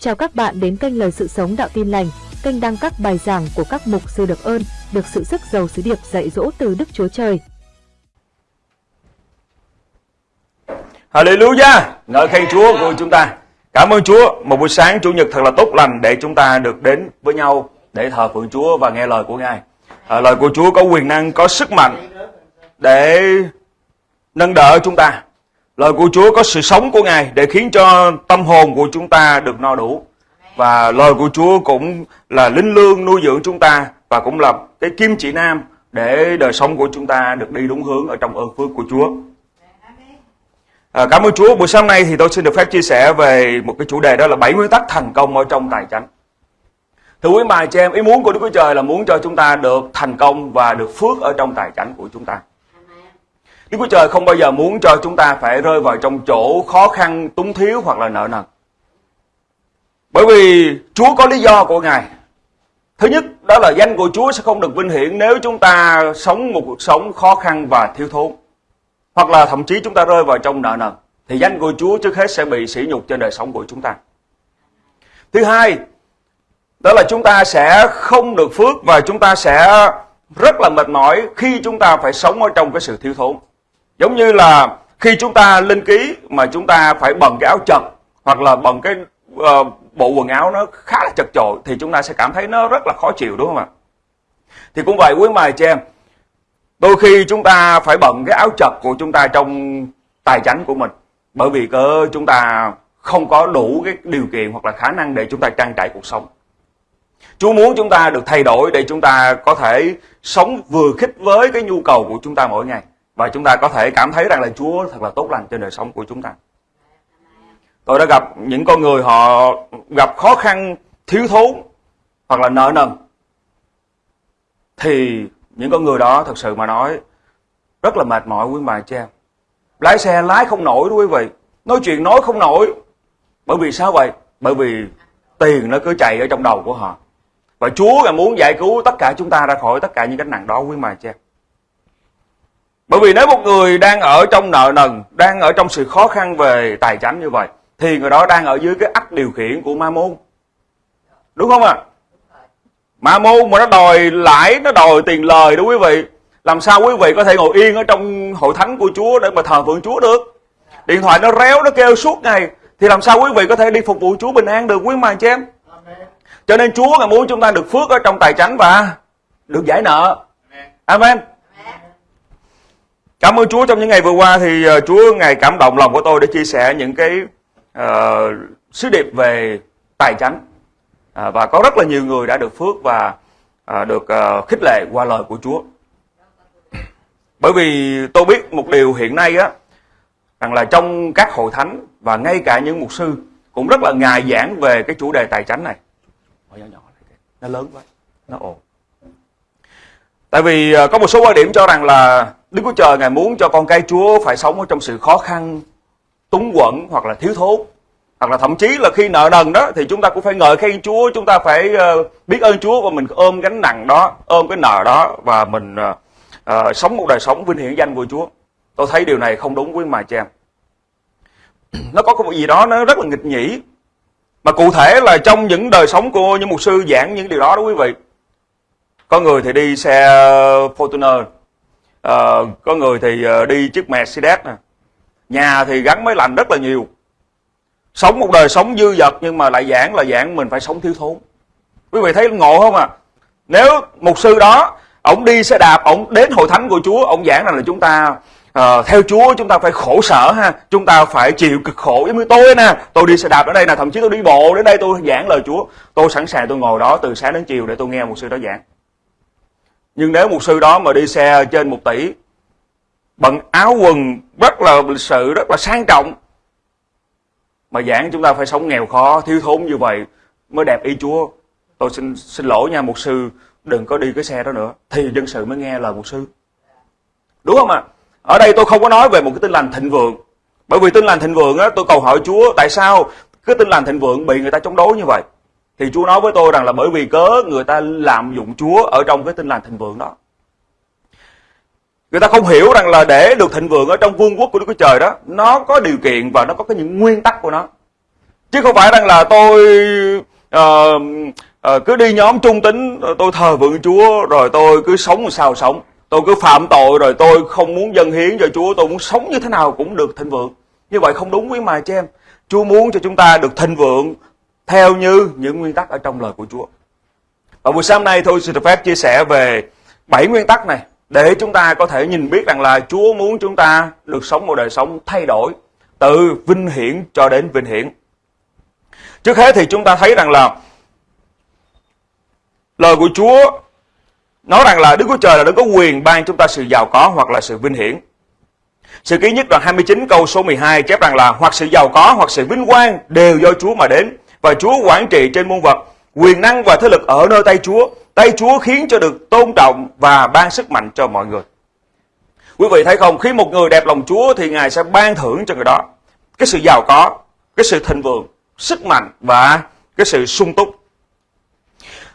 Chào các bạn đến kênh Lời Sự Sống Đạo Tin Lành, kênh đăng các bài giảng của các mục sư được ơn, được sự sức giàu sứ điệp dạy dỗ từ Đức Chúa Trời. Hallelujah! Ngợi khen Chúa của chúng ta. Cảm ơn Chúa, một buổi sáng Chủ nhật thật là tốt lành để chúng ta được đến với nhau để thờ phượng Chúa và nghe lời của Ngài. À, lời của Chúa có quyền năng, có sức mạnh để nâng đỡ chúng ta. Lời của Chúa có sự sống của Ngài để khiến cho tâm hồn của chúng ta được no đủ. Và lời của Chúa cũng là linh lương nuôi dưỡng chúng ta và cũng là cái kim chỉ nam để đời sống của chúng ta được đi đúng hướng ở trong ơn phước của Chúa. À, cảm ơn Chúa. Buổi sáng nay thì tôi xin được phép chia sẻ về một cái chủ đề đó là bảy nguyên tắc thành công ở trong tài chánh. Thưa quý bà chị em, ý muốn của Đức Chúa Trời là muốn cho chúng ta được thành công và được phước ở trong tài chánh của chúng ta. Đức Chúa Trời không bao giờ muốn cho chúng ta phải rơi vào trong chỗ khó khăn, túng thiếu hoặc là nợ nần. Bởi vì Chúa có lý do của Ngài. Thứ nhất, đó là danh của Chúa sẽ không được vinh hiển nếu chúng ta sống một cuộc sống khó khăn và thiếu thốn. Hoặc là thậm chí chúng ta rơi vào trong nợ nần. Thì danh của Chúa trước hết sẽ bị sỉ nhục trên đời sống của chúng ta. Thứ hai, đó là chúng ta sẽ không được phước và chúng ta sẽ rất là mệt mỏi khi chúng ta phải sống ở trong cái sự thiếu thốn. Giống như là khi chúng ta lên ký mà chúng ta phải bận cái áo chật hoặc là bận cái uh, bộ quần áo nó khá là chật chội thì chúng ta sẽ cảm thấy nó rất là khó chịu đúng không ạ? Thì cũng vậy quý mài cho em. Đôi khi chúng ta phải bận cái áo chật của chúng ta trong tài chánh của mình bởi vì cơ chúng ta không có đủ cái điều kiện hoặc là khả năng để chúng ta trang trải cuộc sống. Chúa muốn chúng ta được thay đổi để chúng ta có thể sống vừa khích với cái nhu cầu của chúng ta mỗi ngày và chúng ta có thể cảm thấy rằng là Chúa thật là tốt lành trên đời sống của chúng ta. Tôi đã gặp những con người họ gặp khó khăn, thiếu thốn hoặc là nợ nần. Thì những con người đó thật sự mà nói rất là mệt mỏi quý bà cha. Lái xe lái không nổi đó quý vị. Nói chuyện nói không nổi. Bởi vì sao vậy? Bởi vì tiền nó cứ chạy ở trong đầu của họ. Và Chúa là muốn giải cứu tất cả chúng ta ra khỏi tất cả những gánh nặng đó quý bà cha. Bởi vì nếu một người đang ở trong nợ nần, đang ở trong sự khó khăn về tài chánh như vậy, thì người đó đang ở dưới cái ách điều khiển của ma môn. Đúng không ạ? À? Ma môn mà nó đòi lãi, nó đòi tiền lời đó quý vị. Làm sao quý vị có thể ngồi yên ở trong hội thánh của Chúa để mà thờ phượng Chúa được? Điện thoại nó réo, nó kêu suốt ngày. Thì làm sao quý vị có thể đi phục vụ Chúa bình an được quý mà chị em? Cho nên Chúa là muốn chúng ta được phước ở trong tài chánh và được giải nợ. Amen. Cảm ơn Chúa trong những ngày vừa qua thì ờ, Chúa ngày cảm động lòng của tôi để chia sẻ những cái uh, sứ điệp về tài chánh uh, và có rất là nhiều người đã được phước và uh, được uh, khích lệ qua lời của Chúa. Bởi vì tôi biết một điều hiện nay á rằng là trong các hội thánh và ngay cả những mục sư cũng rất là ngài giảng về cái chủ đề tài chánh này. Nó lớn quá, nó ồn. Tại vì có một số quan điểm cho rằng là Đức Chúa Trời Ngài muốn cho con cái Chúa phải sống ở trong sự khó khăn, túng quẫn hoặc là thiếu thốn. Hoặc là thậm chí là khi nợ nần đó thì chúng ta cũng phải ngợi khen Chúa, chúng ta phải ờ, biết ơn Chúa và mình ôm gánh nặng đó, ôm cái nợ đó và mình uh, sống một đời sống vinh hiển danh của Chúa. Tôi thấy điều này không đúng với mà cha. Nó có cái gì đó nó rất là nghịch nhỉ. Mà cụ thể là trong những đời sống của những mục sư giảng những điều đó đó quý vị. Có người thì đi xe Fortuner uh, có người thì uh, đi chiếc Mercedes nè. Nhà thì gắn máy lạnh rất là nhiều. Sống một đời sống dư dật nhưng mà lại giảng là giảng mình phải sống thiếu thốn. Quý vị thấy ngộ không à nếu mục sư đó ông đi xe đạp ông đến hội thánh của chúa ông giảng rằng là chúng ta uh, theo chúa chúng ta phải khổ sở ha chúng ta phải chịu cực khổ. Giống như tôi nè tôi đi xe đạp ở đây nè thậm chí tôi đi bộ đến đây tôi giảng lời chúa. Tôi sẵn sàng tôi ngồi đó từ sáng đến chiều để tôi nghe một sư đó giảng nhưng nếu một sư đó mà đi xe trên một tỷ, bằng áo quần rất là lịch sự rất là sang trọng, mà giảng chúng ta phải sống nghèo khó, thiếu thốn như vậy, mới đẹp y Chúa. Tôi xin xin lỗi nha một sư, đừng có đi cái xe đó nữa. Thì dân sự mới nghe lời một sư. Đúng không ạ? Ở đây tôi không có nói về một cái tin lành thịnh vượng. Bởi vì tin lành thịnh vượng á, tôi cầu hỏi Chúa, tại sao cái tin lành thịnh vượng bị người ta chống đối như vậy? Thì Chúa nói với tôi rằng là bởi vì cớ người ta lạm dụng Chúa ở trong cái tin lành thịnh vượng đó. Người ta không hiểu rằng là để được thịnh vượng ở trong vương quốc của Đức Chúa Trời đó, nó có điều kiện và nó có cái những nguyên tắc của nó. chứ không phải rằng là tôi uh, uh, cứ đi nhóm trung tính ờ, tôi thờ vượng Chúa rồi tôi cứ sống sao sống tôi cứ phạm tội rồi tôi không muốn dân hiến cho Chúa tôi muốn sống như thế nào cũng được thịnh vượng như vậy không đúng quý mà cho em Chúa muốn cho chúng ta được thịnh vượng theo như những nguyên tắc ở trong lời của Chúa và buổi sáng nay tôi xin được phép chia sẻ về bảy nguyên tắc này để chúng ta có thể nhìn biết rằng là Chúa muốn chúng ta được sống một đời sống thay đổi từ vinh hiển cho đến vinh hiển. Trước hết thì chúng ta thấy rằng là lời của Chúa nói rằng là Đức Chúa Trời là Đức có quyền ban chúng ta sự giàu có hoặc là sự vinh hiển. Sự ký nhất đoạn 29 câu số 12 chép rằng là hoặc sự giàu có hoặc sự vinh quang đều do Chúa mà đến và Chúa quản trị trên muôn vật. Quyền năng và thế lực ở nơi tay Chúa. Tay Chúa khiến cho được tôn trọng và ban sức mạnh cho mọi người. Quý vị thấy không, khi một người đẹp lòng Chúa thì Ngài sẽ ban thưởng cho người đó cái sự giàu có, cái sự thịnh vượng, sức mạnh và cái sự sung túc.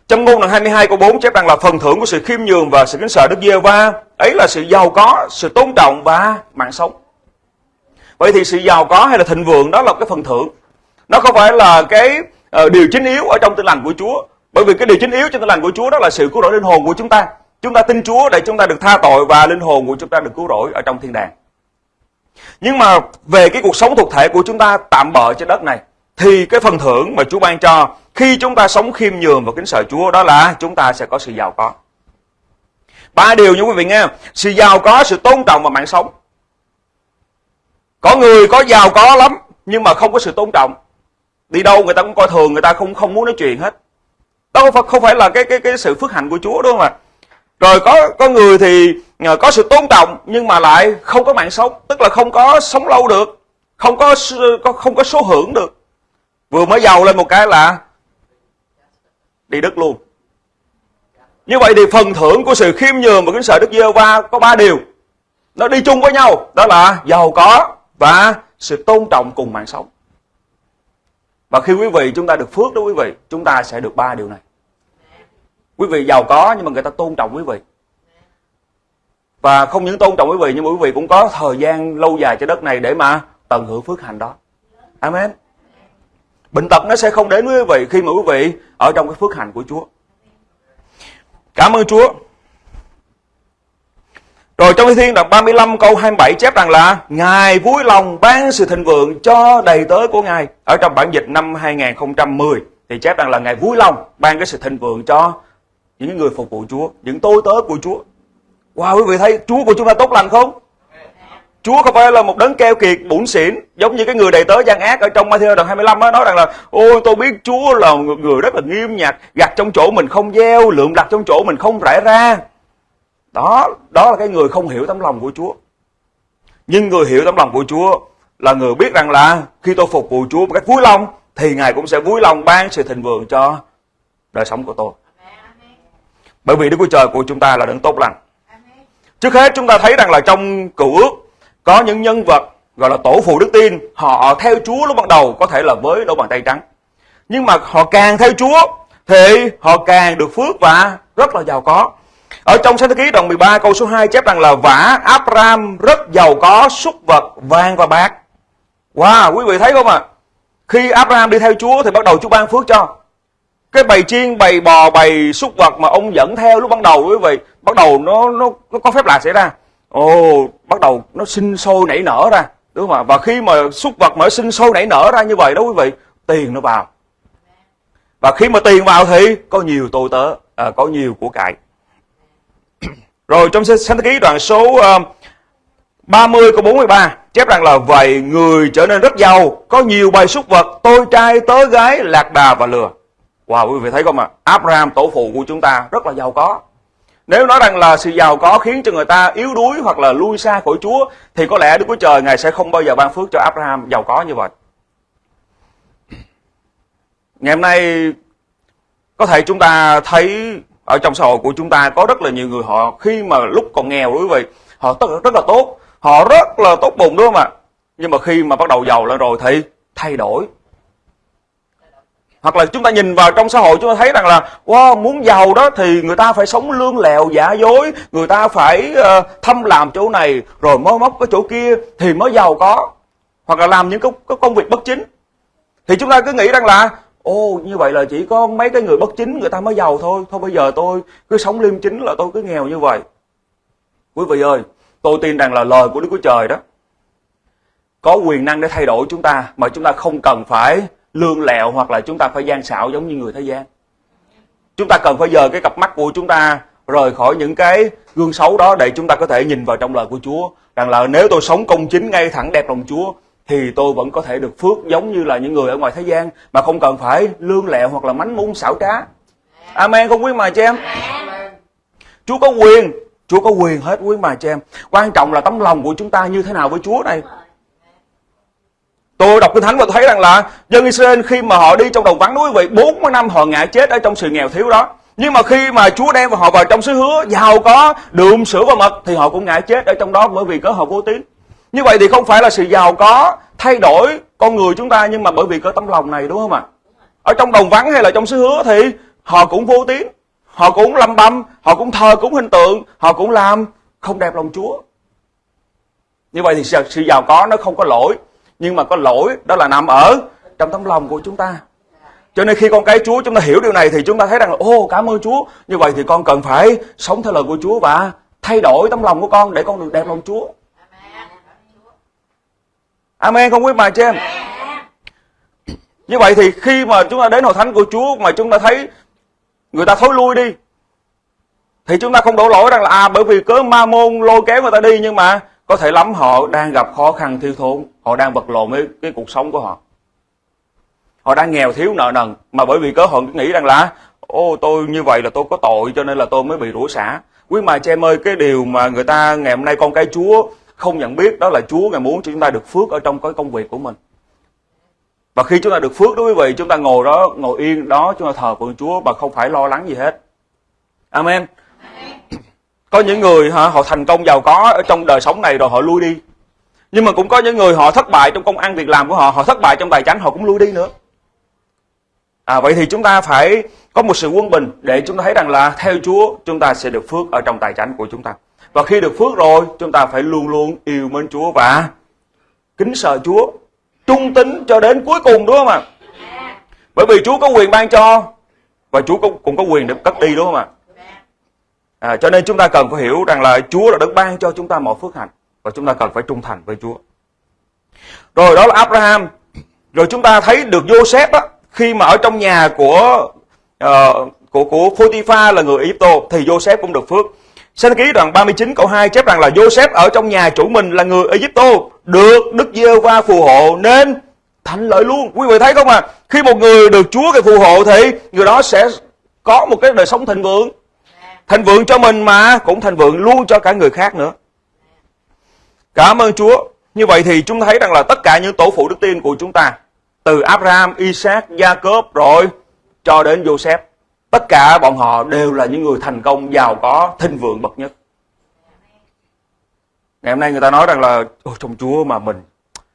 Trong ngôn đoạn 22 câu 4 chép rằng là phần thưởng của sự khiêm nhường và sự kính sợ Đức Giê-va ấy là sự giàu có, sự tôn trọng và mạng sống. Vậy thì sự giàu có hay là thịnh vượng đó là cái phần thưởng. Nó không phải là cái uh, điều chính yếu ở trong tinh lành của Chúa. Bởi vì cái điều chính yếu trong tinh lành của Chúa đó là sự cứu rỗi linh hồn của chúng ta. Chúng ta tin Chúa để chúng ta được tha tội và linh hồn của chúng ta được cứu rỗi ở trong thiên đàng. Nhưng mà về cái cuộc sống thuộc thể của chúng ta tạm bợ trên đất này thì cái phần thưởng mà Chúa ban cho khi chúng ta sống khiêm nhường và kính sợ Chúa đó là chúng ta sẽ có sự giàu có. Ba điều như quý vị nghe, sự giàu có, sự tôn trọng và mạng sống. Có người có giàu có lắm nhưng mà không có sự tôn trọng. Đi đâu người ta cũng coi thường, người ta không không muốn nói chuyện hết. Đó không phải, không phải là cái cái cái sự phước hạnh của Chúa đúng không ạ? Rồi có có người thì ờ, có sự tôn trọng nhưng mà lại không có mạng sống, tức là không có sống lâu được, không có không có số hưởng được. Vừa mới giàu lên một cái là đi đất luôn. Như vậy thì phần thưởng của sự khiêm nhường và kính sợ Đức Giê-hô-va có ba điều. Nó đi chung với nhau, đó là giàu có và sự tôn trọng cùng mạng sống. Và khi quý vị chúng ta được phước đó quý vị, chúng ta sẽ được ba điều này. Quý vị giàu có nhưng mà người ta tôn trọng quý vị. Và không những tôn trọng quý vị nhưng mà quý vị cũng có thời gian lâu dài trên đất này để mà tận hưởng phước hạnh đó. Amen. Bệnh tật nó sẽ không đến với quý vị khi mà quý vị ở trong cái phước hạnh của Chúa. Cảm ơn Chúa. Rồi trong Thi Thiên đoạn 35 câu 27 chép rằng là Ngài vui lòng ban sự thịnh vượng cho đầy tớ của Ngài. Ở trong bản dịch năm 2010 thì chép rằng là Ngài vui lòng ban cái sự thịnh vượng cho những người phục vụ Chúa, những tôi tớ của Chúa. Wow, quý vị thấy Chúa của chúng ta tốt lành không? Chúa không phải là một đấng keo kiệt, bủn xỉn Giống như cái người đầy tớ gian ác Ở trong Matthew đoạn 25 đó, nói rằng là Ôi tôi biết Chúa là một người rất là nghiêm nhặt Gặt trong chỗ mình không gieo Lượm đặt trong chỗ mình không rải ra đó, đó là cái người không hiểu tấm lòng của Chúa Nhưng người hiểu tấm lòng của Chúa Là người biết rằng là Khi tôi phục vụ Chúa một cách vui lòng Thì Ngài cũng sẽ vui lòng ban sự thịnh vượng cho đời sống của tôi bởi vì Đức Chúa Trời của chúng ta là đấng tốt lành. Trước hết chúng ta thấy rằng là trong cựu ước có những nhân vật gọi là tổ phụ đức tin, họ theo Chúa lúc ban đầu có thể là với đôi bàn tay trắng. Nhưng mà họ càng theo Chúa thì họ càng được phước và rất là giàu có. Ở trong sách ký đoạn 13 câu số 2 chép rằng là vả Abraham rất giàu có súc vật vàng và bạc. Wow, quý vị thấy không ạ? À? Khi Abraham đi theo Chúa thì bắt đầu Chúa ban phước cho cái bầy chiên bầy bò bầy súc vật mà ông dẫn theo lúc ban đầu quý vị bắt đầu nó nó, nó có phép lạ xảy ra ồ bắt đầu nó sinh sôi nảy nở ra đúng không ạ và khi mà súc vật mà sinh sôi nảy nở ra như vậy đó quý vị tiền nó vào và khi mà tiền vào thì có nhiều tôi tớ à, có nhiều của cải rồi trong sách ký đoạn số 30 câu 43 chép rằng là vậy người trở nên rất giàu có nhiều bầy súc vật tôi trai tớ gái lạc đà và lừa Wow, quý vị thấy không ạ? À? Abraham tổ phụ của chúng ta rất là giàu có. Nếu nói rằng là sự giàu có khiến cho người ta yếu đuối hoặc là lui xa khỏi Chúa thì có lẽ Đức Chúa Trời Ngài sẽ không bao giờ ban phước cho Abraham giàu có như vậy. Ngày hôm nay có thể chúng ta thấy ở trong xã hội của chúng ta có rất là nhiều người họ khi mà lúc còn nghèo quý vị họ rất, rất là tốt. Họ rất là tốt bụng đúng không ạ? Nhưng mà khi mà bắt đầu giàu lên rồi thì thay đổi. Hoặc là chúng ta nhìn vào trong xã hội chúng ta thấy rằng là wow, muốn giàu đó thì người ta phải sống lương lẹo giả dối. Người ta phải ờ, uh, thâm làm chỗ này rồi mới móc cái chỗ kia thì mới giàu có. Hoặc là làm những cái, cái công việc bất chính. Thì chúng ta cứ nghĩ rằng là Ô như vậy là chỉ có mấy cái người bất chính người ta mới giàu thôi. Thôi bây giờ tôi cứ sống liêm chính là tôi cứ nghèo như vậy. Quý vị ơi, tôi tin rằng là lời của đức chúa trời đó có quyền năng để thay đổi chúng ta mà chúng ta không cần phải lương lẹo hoặc là chúng ta phải gian xảo giống như người thế gian. Chúng ta cần phải dời cái cặp mắt của chúng ta rời khỏi những cái gương xấu đó để chúng ta có thể nhìn vào trong lời của Chúa. Rằng là nếu tôi sống công chính ngay thẳng đẹp lòng Chúa thì tôi vẫn có thể được phước giống như là những người ở ngoài thế gian mà không cần phải lương lẹo hoặc là mánh mún xảo trá. Amen không quý mà chị em? Chúa có quyền, Chúa có quyền hết quý mà chị em. Quan trọng là tấm lòng của chúng ta như thế nào với Chúa này. Tôi đọc Kinh Thánh và thấy rằng là dân Israel khi mà họ đi trong đồng vắng núi vậy 40 năm họ ngã chết ở trong sự nghèo thiếu đó. Nhưng mà khi mà Chúa đem họ vào trong xứ hứa giàu có đường sữa và mật thì họ cũng ngã chết ở trong đó bởi vì có họ vô tín. Như vậy thì không phải là sự giàu có thay đổi con người chúng ta nhưng mà bởi vì có tấm lòng này đúng không ạ? Ở trong đồng vắng hay là trong xứ hứa thì họ cũng vô tín, họ cũng lâm băm, họ cũng thờ cúng hình tượng, họ cũng làm không đẹp lòng Chúa. Như vậy thì sự giàu có nó không có lỗi, nhưng mà có lỗi đó là nằm ở trong tấm lòng của chúng ta. Cho nên khi con cái Chúa chúng ta hiểu điều này thì chúng ta thấy rằng là ô cảm ơn Chúa. Như vậy thì con cần phải sống theo lời của Chúa và thay đổi tấm lòng của con để con được đẹp lòng Chúa. À, Amen không quý bà chị em? Như vậy thì khi mà chúng ta đến hội thánh của Chúa mà chúng ta thấy người ta thối lui đi thì chúng ta không đổ lỗi rằng là à bởi vì cớ ma môn lôi kéo người ta đi nhưng mà có thể lắm họ đang gặp khó khăn thiếu thốn, họ đang vật lộn với cái cuộc sống của họ. Họ đang nghèo thiếu nợ nần mà bởi vì cớ họ nghĩ rằng là ô tôi như vậy là tôi có tội cho nên là tôi mới bị rủa xả. Quý mà chị em ơi, cái điều mà người ta ngày hôm nay con cái Chúa không nhận biết đó là Chúa ngài muốn cho chúng ta được phước ở trong cái công việc của mình. Và khi chúng ta được phước đó quý vị, chúng ta ngồi đó, ngồi yên đó, chúng ta thờ phượng Chúa mà không phải lo lắng gì hết. Amen. Có những người hả, họ thành công giàu có ở trong đời sống này rồi họ lui đi. Nhưng mà cũng có những người họ thất bại trong công ăn việc làm của họ, họ thất bại trong tài chánh họ cũng lui đi nữa. À, vậy thì chúng ta phải có một sự quân bình để chúng ta thấy rằng là theo Chúa chúng ta sẽ được phước ở trong tài chánh của chúng ta. Và khi được phước rồi, chúng ta phải luôn luôn yêu mến Chúa và kính sợ Chúa, trung tín cho đến cuối cùng đúng không ạ? Bởi vì Chúa có quyền ban cho và Chúa cũng, cũng có quyền được cất đi đúng không ạ? À, cho nên chúng ta cần phải hiểu rằng là Chúa đã được ban cho chúng ta mọi phước hạnh và chúng ta cần phải trung thành với Chúa. Rồi đó là Abraham. Rồi chúng ta thấy được Joseph á, khi mà ở trong nhà của uh, của của Potiphar là người Egypto thì Joseph cũng được phước. Sinh ký đoạn 39 câu 2 chép rằng là Joseph ở trong nhà chủ mình là người Egypto được Đức giê va phù hộ nên thành lợi luôn. Quý vị thấy không à? Khi một người được Chúa cái phù hộ thì người đó sẽ có một cái đời sống thịnh vượng. Thịnh vượng cho mình mà cũng thịnh vượng luôn cho cả người khác nữa. Cảm ơn Chúa. Như vậy thì chúng ta thấy rằng là tất cả những tổ phụ đức tin của chúng ta từ Abraham, Isaac, Jacob rồi cho đến Joseph Tất cả bọn họ đều là những người thành công, giàu có, thịnh vượng bậc nhất. Ngày hôm nay người ta nói rằng là ôi trong Chúa mà mình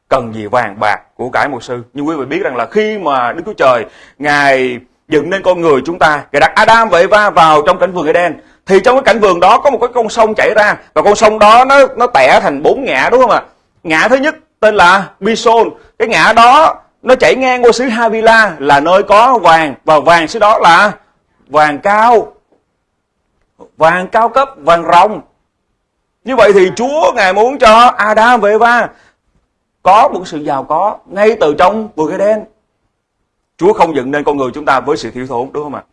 cần gì vàng bạc của cải một sư. Nhưng quý vị biết rằng là khi mà Đức Chúa Trời Ngài dựng nên con người chúng ta, Ngài đặt Adam và Eva vào trong cảnh vườn Eden thì trong cái cảnh vườn đó có một cái con sông chảy ra và con sông đó nó nó tẻ thành bốn ngã đúng không ạ? Ngã thứ nhất tên là Bison, cái ngã đó nó chảy ngang qua xứ Havila là nơi có vàng và vàng xứ đó là vàng cao. Vàng cao cấp vàng rồng. Như vậy thì Chúa ngài muốn cho Adam và Eva có một sự giàu có ngay từ trong vườn Eden Chúa không dựng nên con người chúng ta với sự thiếu thốn đúng không ạ?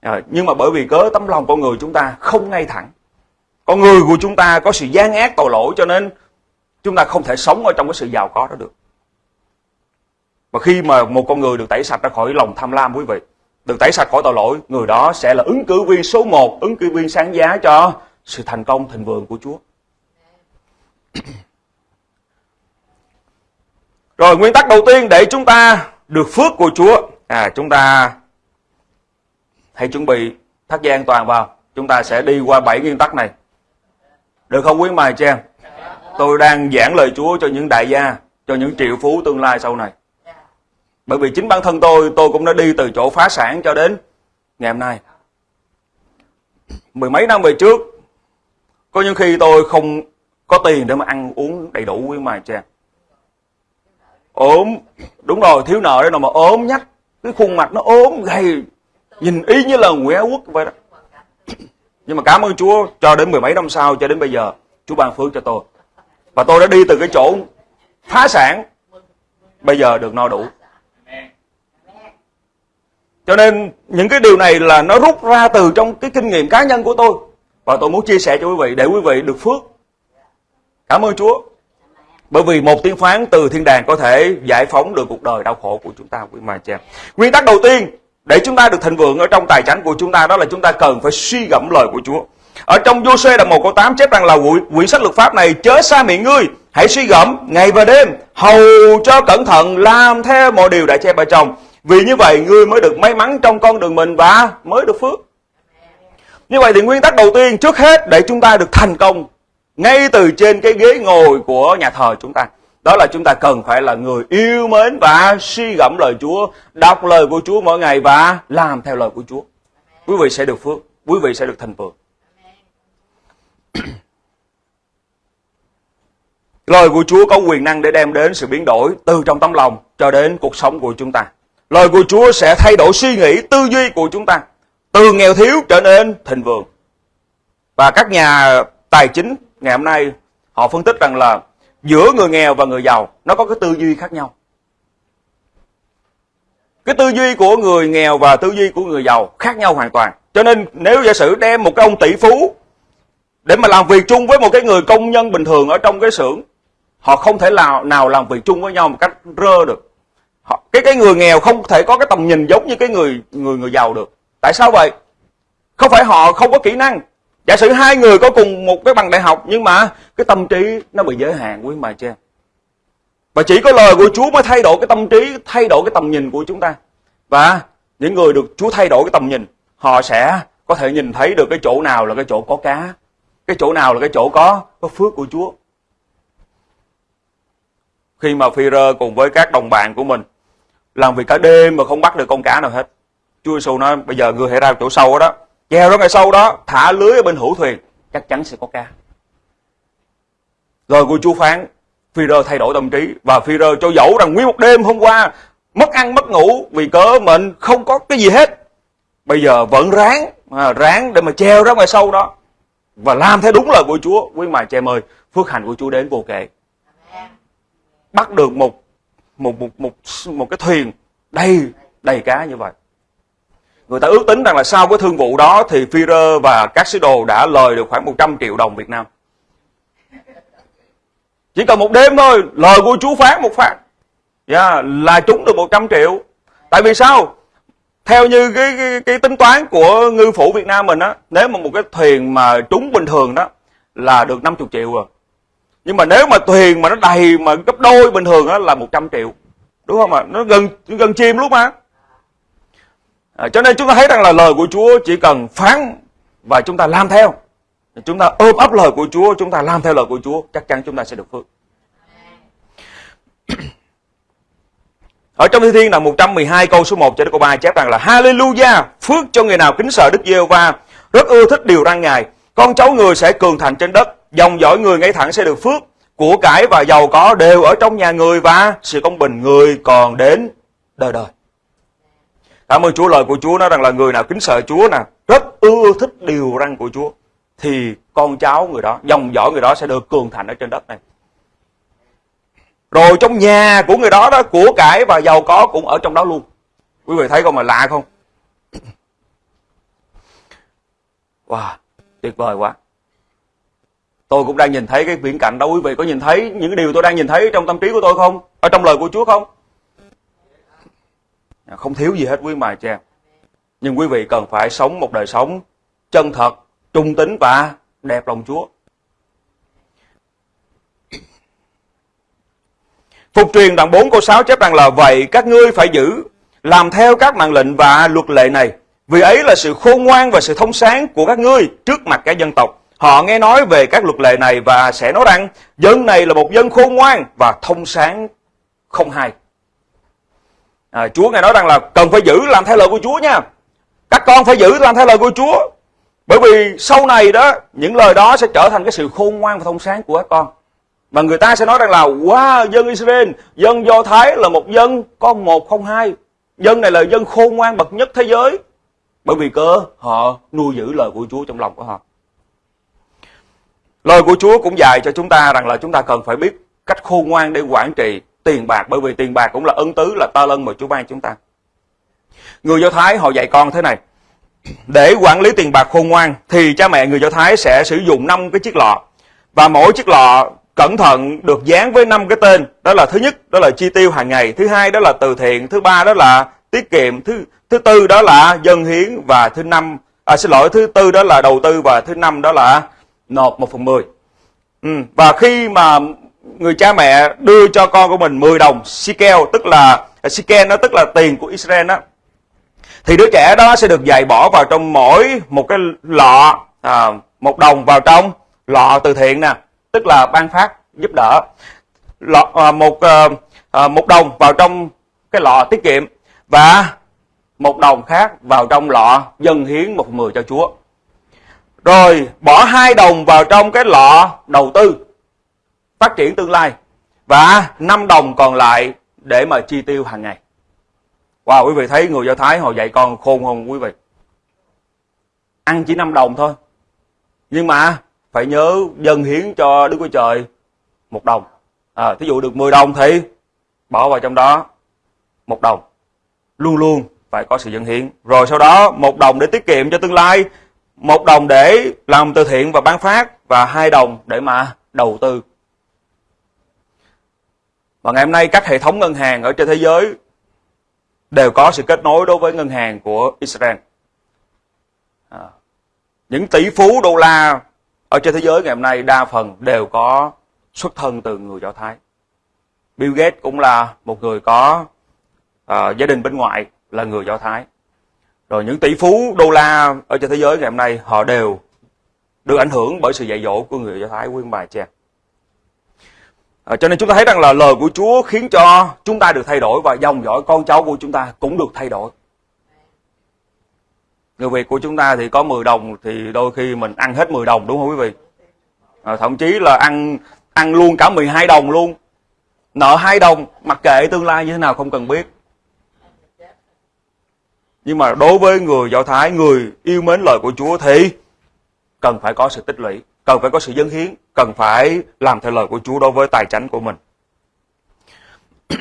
À, nhưng mà bởi vì cớ tấm lòng con người chúng ta không ngay thẳng. Con người của chúng ta có sự gian ác tội lỗi cho nên chúng ta không thể sống ở trong cái sự giàu có đó được. Và khi mà một con người được tẩy sạch ra khỏi lòng tham lam quý vị được tẩy sạch khỏi tội lỗi, người đó sẽ là ứng cử viên số 1, ứng cử viên sáng giá cho sự thành công thịnh vượng của Chúa. Rồi nguyên tắc đầu tiên để chúng ta được phước của Chúa, à chúng ta hãy chuẩn bị thắt dây an toàn vào. Chúng ta sẽ đi qua bảy nguyên tắc này. Được không quý mài cho em? Tôi đang giảng lời Chúa cho những đại gia, cho những triệu phú tương lai sau này. Bởi vì chính bản thân tôi, tôi cũng đã đi từ chỗ phá sản cho đến ngày hôm nay. Mười mấy năm về trước, có những khi tôi không có tiền để mà ăn uống đầy đủ với mà cha. ốm đúng rồi thiếu nợ đấy nào mà ốm nhách cái khuôn mặt nó ốm gầy nhìn y như là nguyễn quốc vậy đó nhưng mà cảm ơn Chúa cho đến mười mấy năm sau cho đến bây giờ Chúa ban phước cho tôi và tôi đã đi từ cái chỗ phá sản bây giờ được no đủ cho nên những cái điều này là nó rút ra từ trong cái kinh nghiệm cá nhân của tôi và tôi muốn chia sẻ cho quý vị để quý vị được phước cảm ơn Chúa bởi vì một tiếng phán từ thiên đàng có thể giải phóng được cuộc đời đau khổ của chúng ta quý mà chị em. Nguyên tắc đầu tiên để chúng ta được thịnh vượng ở trong tài chánh của chúng ta đó là chúng ta cần phải suy gẫm lời của Chúa. Ở trong Giô-suê đoạn 1 câu 8 chép rằng là quyển, quyển sách luật pháp này chớ xa miệng ngươi, hãy suy gẫm ngày và đêm, hầu cho cẩn thận làm theo mọi điều đã chép ở trong. Vì như vậy ngươi mới được may mắn trong con đường mình và mới được phước. Như vậy thì nguyên tắc đầu tiên trước hết để chúng ta được thành công ngay từ trên cái ghế ngồi của nhà thờ chúng ta đó là chúng ta cần phải là người yêu mến và suy gẫm lời Chúa, đọc lời của Chúa mỗi ngày và làm theo lời của Chúa. Quý vị sẽ được phước, quý vị sẽ được thành phượng. Lời của Chúa có quyền năng để đem đến sự biến đổi từ trong tấm lòng cho đến cuộc sống của chúng ta. Lời của Chúa sẽ thay đổi suy nghĩ, tư duy của chúng ta. Từ nghèo thiếu trở nên thịnh vượng. Và các nhà tài chính ngày hôm nay họ phân tích rằng là giữa người nghèo và người giàu nó có cái tư duy khác nhau. Cái tư duy của người nghèo và tư duy của người giàu khác nhau hoàn toàn. Cho nên nếu giả sử đem một cái ông tỷ phú để mà làm việc chung với một cái người công nhân bình thường ở trong cái xưởng, họ không thể nào nào làm việc chung với nhau một cách rơ được. Họ, cái cái người nghèo không thể có cái tầm nhìn giống như cái người người người giàu được. Tại sao vậy? Không phải họ không có kỹ năng, Giả sử hai người có cùng một cái bằng đại học nhưng mà cái tâm trí nó bị giới hạn quý mà cha. Và chỉ có lời của Chúa mới thay đổi cái tâm trí, thay đổi cái tầm nhìn của chúng ta. Và những người được Chúa thay đổi cái tầm nhìn, họ sẽ có thể nhìn thấy được cái chỗ nào là cái chỗ có cá, cái chỗ nào là cái chỗ có có phước của Chúa. Khi mà phi rơ cùng với các đồng bạn của mình làm việc cả đêm mà không bắt được con cá nào hết. Chúa Giêsu nói bây giờ người hãy ra chỗ sâu đó Chèo ra ngày sau đó, thả lưới ở bên hữu thuyền, chắc chắn sẽ có cá. Rồi của Chúa phán, Phi-rơ thay đổi tâm trí và Phi-rơ cho dẫu rằng nguyên một đêm hôm qua mất ăn mất ngủ vì cớ mình không có cái gì hết. Bây giờ vẫn ráng, à, ráng để mà treo ra ngoài sâu đó và làm theo đúng lời của Chúa. Quý mài trẻ ơi, phước hạnh của Chúa đến vô kể. Bắt được một một một một một cái thuyền đầy đầy cá như vậy. Người ta ước tính rằng là sau cái thương vụ đó thì Führer và các sứ đồ đã lời được khoảng 100 triệu đồng Việt Nam. Chỉ cần một đêm thôi, lời của chú phán một phát. Yeah, dạ, là trúng được 100 triệu. Tại vì sao? Theo như cái, cái, cái tính toán của ngư phủ Việt Nam mình á, nếu mà một cái thuyền mà trúng bình thường đó là được 50 triệu rồi. Nhưng mà nếu mà thuyền mà nó đầy mà gấp đôi bình thường á là 100 triệu. Đúng không ạ? Nó gần gần chim lúc mà. À, cho nên chúng ta thấy rằng là lời của Chúa chỉ cần phán và chúng ta làm theo. Chúng ta ôm ấp lời của Chúa, chúng ta làm theo lời của Chúa, chắc chắn chúng ta sẽ được phước. Ở trong Thi Thiên là 112 câu số 1 cho đến câu 3 chép rằng là Hallelujah, phước cho người nào kính sợ Đức Giê-hô-va, rất ưa thích điều răn Ngài. Con cháu người sẽ cường thành trên đất, dòng dõi người ngay thẳng sẽ được phước, của cải và giàu có đều ở trong nhà người và sự công bình người còn đến đời đời. Cảm ơn Chúa lời của Chúa nói rằng là người nào kính sợ Chúa nè, rất ưa thích điều răn của Chúa thì con cháu người đó, dòng dõi người đó sẽ được cường thành ở trên đất này. Rồi trong nhà của người đó đó, của cải và giàu có cũng ở trong đó luôn. Quý vị thấy không mà lạ không? Wow, tuyệt vời quá. Tôi cũng đang nhìn thấy cái viễn cảnh đó, quý vị có nhìn thấy những cái điều tôi đang nhìn thấy trong tâm trí của tôi không? Ở trong lời của Chúa không? À, không thiếu gì hết quý mài cha nhưng quý vị cần phải sống một đời sống chân thật, trung tính và đẹp lòng Chúa Phục truyền đoạn 4 câu 6 chép rằng là, vậy các ngươi phải giữ, làm theo các mạng lệnh và luật lệ này, vì ấy là sự khôn ngoan và sự thông sáng của các ngươi trước mặt các dân tộc họ nghe nói về các luật lệ này và sẽ nói rằng dân này là một dân khôn ngoan và thông sáng không hay à, Chúa ngài nói rằng là cần phải giữ làm theo lời của Chúa nha các con phải giữ làm theo lời của Chúa bởi vì sau này đó những lời đó sẽ trở thành cái sự khôn ngoan và thông sáng của các con mà người ta sẽ nói rằng là wow, dân Israel, dân Do Thái là một dân con một không hai. Dân này là dân khôn ngoan bậc nhất thế giới. Bởi vì cơ họ nuôi giữ lời của Chúa trong lòng của họ. Lời của Chúa cũng dạy cho chúng ta rằng là chúng ta cần phải biết cách khôn ngoan để quản trị tiền bạc bởi vì tiền bạc cũng là ân tứ là ta lân mà Chúa ban chúng ta. Người Do Thái họ dạy con thế này. Để quản lý tiền bạc khôn ngoan thì cha mẹ người Do Thái sẽ sử dụng 5 cái chiếc lọ. Và mỗi chiếc lọ cẩn thận được dán với năm cái tên. Đó là thứ nhất đó là chi tiêu hàng ngày, thứ hai đó là từ thiện, thứ ba đó là tiết kiệm, thứ thứ tư đó là dân hiến và thứ năm à xin lỗi thứ tư đó là đầu tư và thứ năm đó là nộp một phần mười. Ừ, và khi mà người cha mẹ đưa cho con của mình 10 đồng sikel tức là à, sikel nó tức là tiền của Israel đó thì đứa trẻ đó sẽ được dạy bỏ vào trong mỗi một cái lọ à, một đồng vào trong lọ từ thiện nè tức là ban phát giúp đỡ lọ à, một à, à một đồng vào trong cái lọ tiết kiệm và một đồng khác vào trong lọ dân hiến một mười cho Chúa rồi bỏ hai đồng vào trong cái lọ đầu tư phát triển tương lai và 5 đồng còn lại để mà chi tiêu hàng ngày. Wow, quý vị thấy người Do Thái họ dạy con khôn không quý vị? Ăn chỉ 5 đồng thôi. Nhưng mà phải nhớ dân hiến cho Đức Chúa Trời một đồng. À, thí dụ được 10 đồng thì bỏ vào trong đó một đồng. Luôn luôn phải có sự dân hiến. Rồi sau đó một đồng để tiết kiệm cho tương lai, một đồng để làm từ thiện và bán phát và hai đồng để mà đầu tư và ngày hôm nay các hệ thống ngân hàng ở trên thế giới đều có sự kết nối đối với ngân hàng của Israel. À, những tỷ phú đô la ở trên thế giới ngày hôm nay đa phần đều có xuất thân từ người Do Thái. Bill Gates cũng là một người có uh, gia đình bên ngoài là người Do Thái. Rồi những tỷ phú đô la ở trên thế giới ngày hôm nay họ đều được ảnh hưởng bởi sự dạy dỗ của người Do Thái quyên bài cha. À, cho nên chúng ta thấy rằng là lời của Chúa khiến cho chúng ta được thay đổi và dòng dõi con cháu của chúng ta cũng được thay đổi. Người Việt của chúng ta thì có 10 đồng thì đôi khi mình ăn hết 10 đồng đúng không quý vị? À, thậm chí là ăn ăn luôn cả 12 đồng luôn. Nợ 2 đồng mặc kệ tương lai như thế nào không cần biết. Nhưng mà đối với người Do Thái, người yêu mến lời của Chúa thì cần phải có sự tích lũy cần phải có sự dân hiến, cần phải làm theo lời của Chúa đối với tài chánh của mình.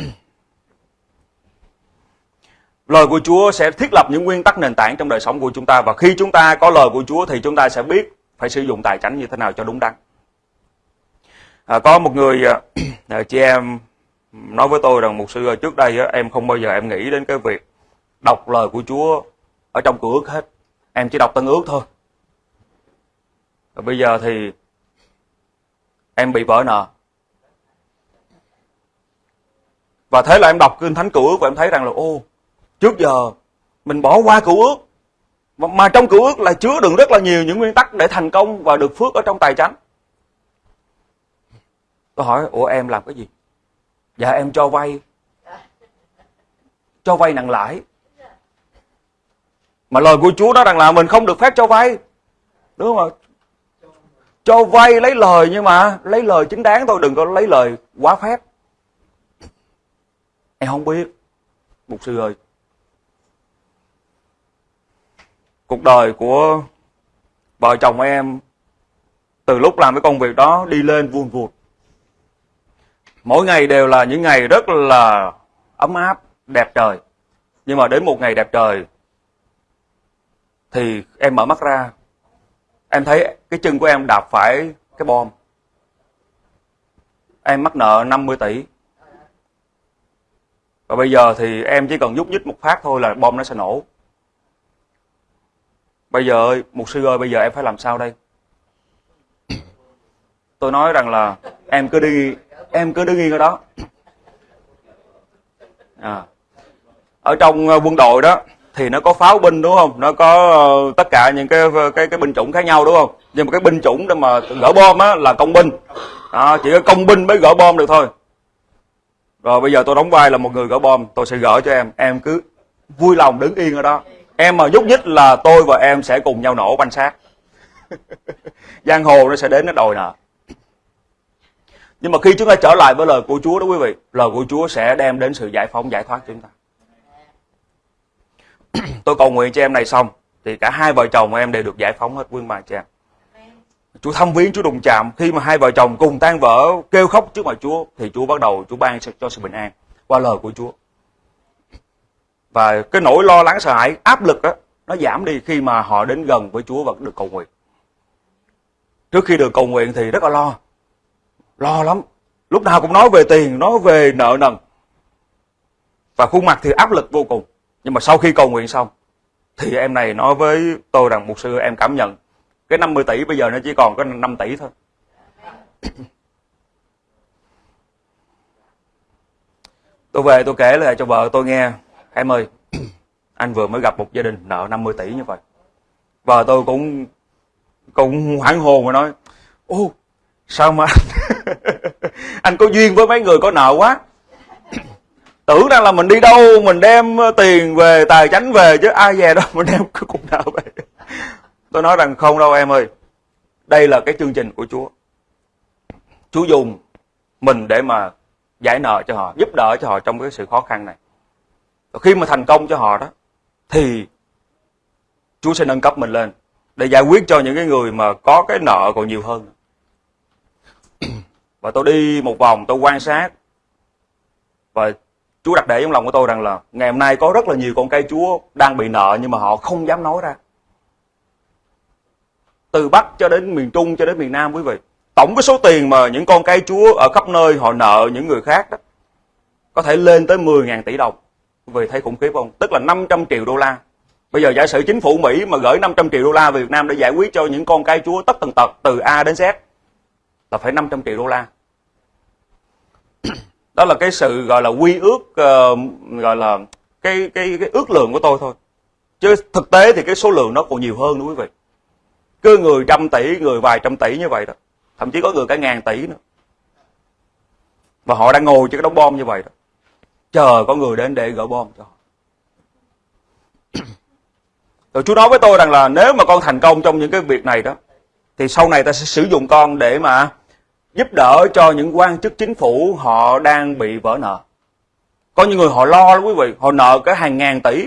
lời của Chúa sẽ thiết lập những nguyên tắc nền tảng trong đời sống của chúng ta và khi chúng ta có lời của Chúa thì chúng ta sẽ biết phải sử dụng tài chánh như thế nào cho đúng đắn. À, có một người à, à chị em nói với tôi rằng một sư trước đây em không bao giờ em nghĩ đến cái việc đọc lời của Chúa ở trong cửa ước hết. Em chỉ đọc tân ước thôi. Và bây giờ thì em bị vỡ nợ. Và thế là em đọc kinh thánh cựu ước và em thấy rằng là ô, trước giờ mình bỏ qua cựu ước. Mà trong cựu ước là chứa đựng rất là nhiều những nguyên tắc để thành công và được phước ở trong tài chánh. Tôi hỏi, ủa em làm cái gì? Dạ em cho vay. Cho vay nặng lãi. Mà lời của Chúa đó rằng là mình không được phép cho vay. Đúng không ạ? cho vay lấy lời nhưng mà lấy lời chính đáng thôi, đừng có lấy lời quá phép em không biết, mục sư ơi cuộc đời của vợ chồng em từ lúc làm cái công việc đó đi lên vuông vụt mỗi ngày đều là những ngày rất là ấm áp, đẹp trời nhưng mà đến một ngày đẹp trời thì em mở mắt ra. Em thấy cái chân của em đạp phải cái bom. Em mắc nợ 50 tỷ. Và bây giờ thì em chỉ cần nhúc nhích một phát thôi là bom nó sẽ nổ. Bây giờ ơi một sư ơi, bây giờ em phải làm sao đây? Tôi nói rằng là em cứ đi, em cứ đứng yên ở đó. À. ở trong ờ, quân đội đó thì nó có pháo binh đúng không? Nó có ờ, tất cả những cái cái cái binh chủng khác nhau đúng không? Nhưng mà cái binh chủng để mà gỡ bom á là công binh. À, chỉ có công binh mới gỡ bom được thôi. Rồi bây giờ tôi đóng vai là một người gỡ bom tôi sẽ gỡ cho em. Em cứ vui lòng đứng yên ở đó. Em mà nhúc nhích là tôi và em sẽ cùng nhau nổ banh xác. Giang hồ nó sẽ đến nó đòi nợ. Nhưng mà khi chúng ta trở lại với lời của Chúa đó quý vị lời của Chúa sẽ đem đến sự giải phóng giải thoát cho chúng ta tôi cầu nguyện cho em này xong, thì cả hai vợ chồng em đều được giải phóng hết quý mà cha Chúa thăm viếng Chúa đụng chạm. Khi mà hai vợ chồng cùng tan vỡ, kêu khóc trước mặt Chúa, thì Chúa bắt đầu Chúa ban cho sự bình an qua lời của Chúa. Và cái nỗi lo lắng sợ hãi, áp lực đó nó giảm đi khi mà họ đến gần với Chúa và được cầu nguyện. Trước khi được cầu nguyện thì rất là lo. Lo lắm. Lúc nào cũng nói về tiền, nói về nợ nần. Và khuôn mặt thì áp lực vô cùng nhưng mà sau khi cầu nguyện xong thì em này nói với tôi rằng một sư em cảm nhận cái 50 tỷ bây giờ nó chỉ còn có 5 tỷ thôi. Tôi về tôi kể lại cho vợ tôi nghe. Em ơi anh vừa mới gặp một gia đình nợ 50 tỷ như vậy. Vợ tôi cũng cũng hoảng hồn mà nói ô sao mà anh, anh có duyên với mấy người có nợ quá? Tưởng rằng là mình đi đâu, mình đem ờ, tiền về, tài chánh về chứ ai về đâu mình đem cái cục nợ về. Tôi nói rằng không đâu em ơi, đây là cái chương trình của chúa. Chúa dùng mình để mà giải nợ cho họ, giúp đỡ cho họ trong cái sự khó khăn này. Và khi mà thành công cho họ đó, thì chúa sẽ nâng cấp mình lên để giải quyết cho những cái người mà có cái nợ còn nhiều hơn. Và tôi đi một vòng, tôi quan sát và Chúa đặt để trong lòng của tôi rằng là ngày hôm nay có rất là nhiều con cây Chúa đang bị nợ nhưng mà họ không dám nói ra. Từ Bắc cho đến miền Trung, cho đến miền Nam quý vị. Tổng cái số tiền mà những con cây Chúa ở khắp nơi họ nợ những người khác đó, có thể lên tới 10.000 tỷ đồng. Quý vị thấy khủng khiếp không? Tức là 500 triệu đô la. Bây giờ giả sử chính phủ Mỹ mà gửi 500 triệu đô la về Việt Nam để giải quyết cho những con cây Chúa tất tần tật từ A đến Z, là phải 500 triệu đô la đó là cái sự gọi là quy ước uh, gọi là cái cái cái ước lượng của tôi thôi. Chứ thực tế thì cái số lượng nó còn nhiều hơn nữa quý vị. Cứ người trăm tỷ người vài trăm tỷ như vậy đó. Thậm chí có người cả ngàn tỷ nữa. Và họ đang ngồi trên cái đống bom như vậy đó. Chờ có người đến để gỡ bom cho họ. Rồi Chúa nói với tôi rằng là nếu mà con thành công trong những cái việc này đó thì sau này ta sẽ sử dụng con để mà giúp đỡ cho những quan chức chính phủ họ đang bị vỡ nợ. Có những người họ lo lắm quý vị, họ nợ cái hàng ngàn tỷ.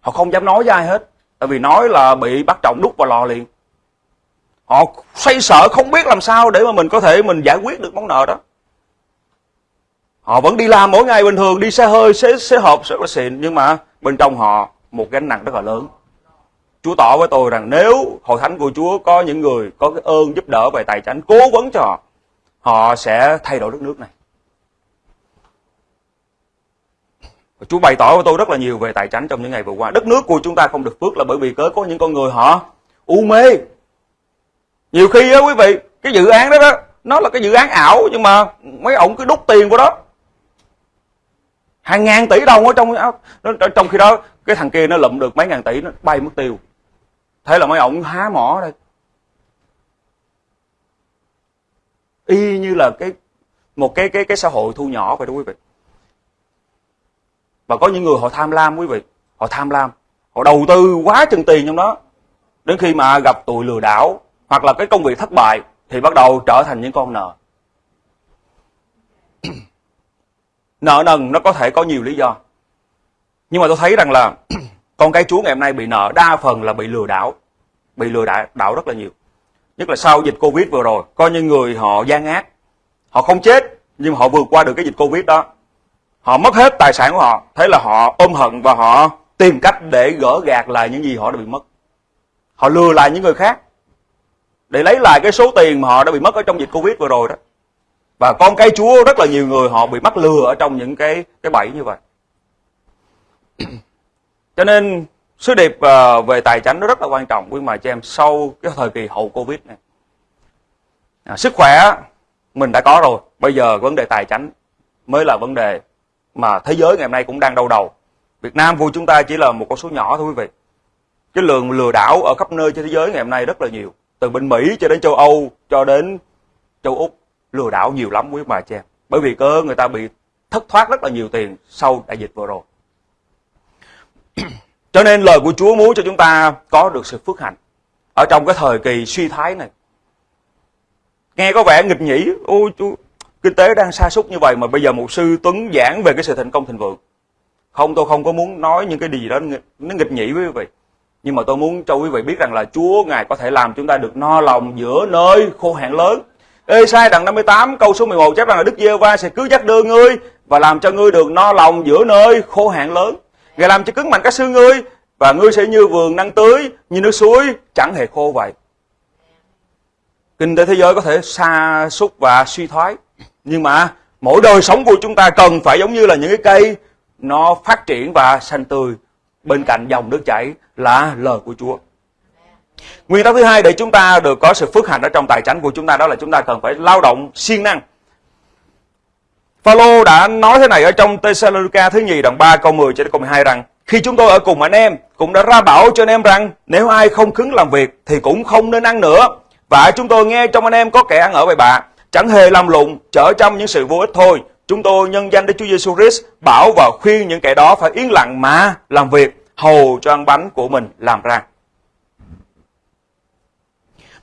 Họ không dám nói với ai hết, tại vì nói là bị bắt trọng đút vào lò liền. Họ xoay sợ không biết làm sao để mà mình có thể mình giải quyết được món nợ đó. Họ vẫn đi làm mỗi ngày bình thường, đi xe hơi, xe, xe hộp, xe xịn, nhưng mà bên trong họ một gánh nặng rất là lớn. Chúa tỏ với tôi rằng nếu hội thánh của Chúa có những người có cái ơn giúp đỡ về tài chính, cố vấn cho họ, họ sẽ thay đổi đất nước này. Chúa bày tỏ với tôi rất là nhiều về tài chính trong những ngày vừa qua. Đất nước của chúng ta không được phước là bởi vì cớ có những con người họ u mê. Nhiều khi á quý vị, cái dự án đó đó, nó là cái dự án ảo nhưng mà mấy ông cứ đút tiền vào đó. Hàng ngàn tỷ đồng ở trong trong khi đó cái thằng kia nó lụm được mấy ngàn tỷ nó bay mất tiêu. Thế là mấy ông há mỏ đây. Y như là cái một cái cái cái xã hội thu nhỏ vậy đó quý vị. Và có những người họ tham lam quý vị, họ tham lam, họ đầu tư quá chừng tiền trong đó. Đến khi mà gặp tụi lừa đảo hoặc là cái công việc thất bại thì bắt đầu trở thành những con nợ. nợ nần nó có thể có nhiều lý do. Nhưng mà tôi thấy rằng là con cái chúa ngày hôm nay bị nợ đa phần là bị lừa đảo bị lừa đảo, đảo rất là nhiều. Nhất là sau dịch covid vừa rồi có những người họ gian ác. Họ không chết nhưng họ vượt qua được cái dịch covid đó. Họ mất hết tài sản của họ thế là họ ôm hận và họ tìm cách để gỡ gạt lại những gì họ đã bị mất. Họ lừa lại những người khác để lấy lại cái số tiền mà họ đã bị mất ở trong dịch covid vừa rồi đó. Và con cái chúa rất là nhiều người họ bị mắc lừa ở trong những cái cái bẫy như vậy cho nên sứ điệp ờ, về tài chính nó rất là quan trọng. Quý mà cho em sau cái thời kỳ hậu covid này. À, sức khỏe mình đã có rồi. Bây giờ vấn đề tài chính mới là vấn đề mà thế giới ngày hôm nay cũng đang đau đầu. Việt Nam của chúng ta chỉ là một con số nhỏ thôi quý vị. Cái lượng lừa đảo ở khắp nơi trên thế giới ngày hôm nay rất là nhiều. Từ bên Mỹ cho đến châu Âu cho đến châu Úc lừa đảo nhiều lắm quý bà chị em. Bởi vì cơ người ta bị thất thoát rất là nhiều tiền sau đại dịch vừa rồi. cho nên lời của Chúa muốn cho chúng ta có được sự phước hạnh ở trong cái thời kỳ suy thái này. Nghe có vẻ nghịch nhĩ ôi chú kinh tế đang sa sút như vậy mà bây giờ một sư Tuấn giảng về cái sự thành công thịnh vượng. Không, tôi không có muốn nói những cái gì đó nó nghịch nhĩ với quý vị. Nhưng mà tôi muốn cho quý vị biết rằng là Chúa, Ngài có thể làm chúng ta được no lòng giữa nơi khô hạn lớn. Ê sai đoạn 58 câu số 11 chép rằng là Đức giê va sẽ cứ dắt đưa ngươi và làm cho ngươi được no lòng giữa nơi khô hạn lớn. Ngài làm cho cứng mạnh các xương ngươi và ngươi sẽ như vườn năng tưới, như nước suối chẳng hề khô vậy. Kinh tế thế giới có thể sa sút và suy thoái. Nhưng mà mỗi đời sống của chúng ta cần phải giống như là những cái cây nó phát triển và xanh tươi bên cạnh dòng nước chảy là lời của Chúa. Nguyên tắc thứ hai để chúng ta được có sự phước hạnh ở trong tài chính của chúng ta đó là chúng ta cần phải lao động siêng năng. Phaolô đã nói thế này ở trong Tesalonica thứ nhì đoạn 3 câu 10 cho đến câu 12 rằng khi chúng tôi ở cùng anh em cũng đã ra bảo cho anh em rằng nếu ai không cứng làm việc thì cũng không nên ăn nữa. Và chúng tôi nghe trong anh em có kẻ ăn ở bậy bạ, chẳng hề làm lụng, trở trong những sự vô ích thôi. Chúng tôi nhân danh Đức Chúa Giêsu Christ bảo và khuyên những kẻ đó phải yên lặng mà làm việc, hầu cho ăn bánh của mình làm ra.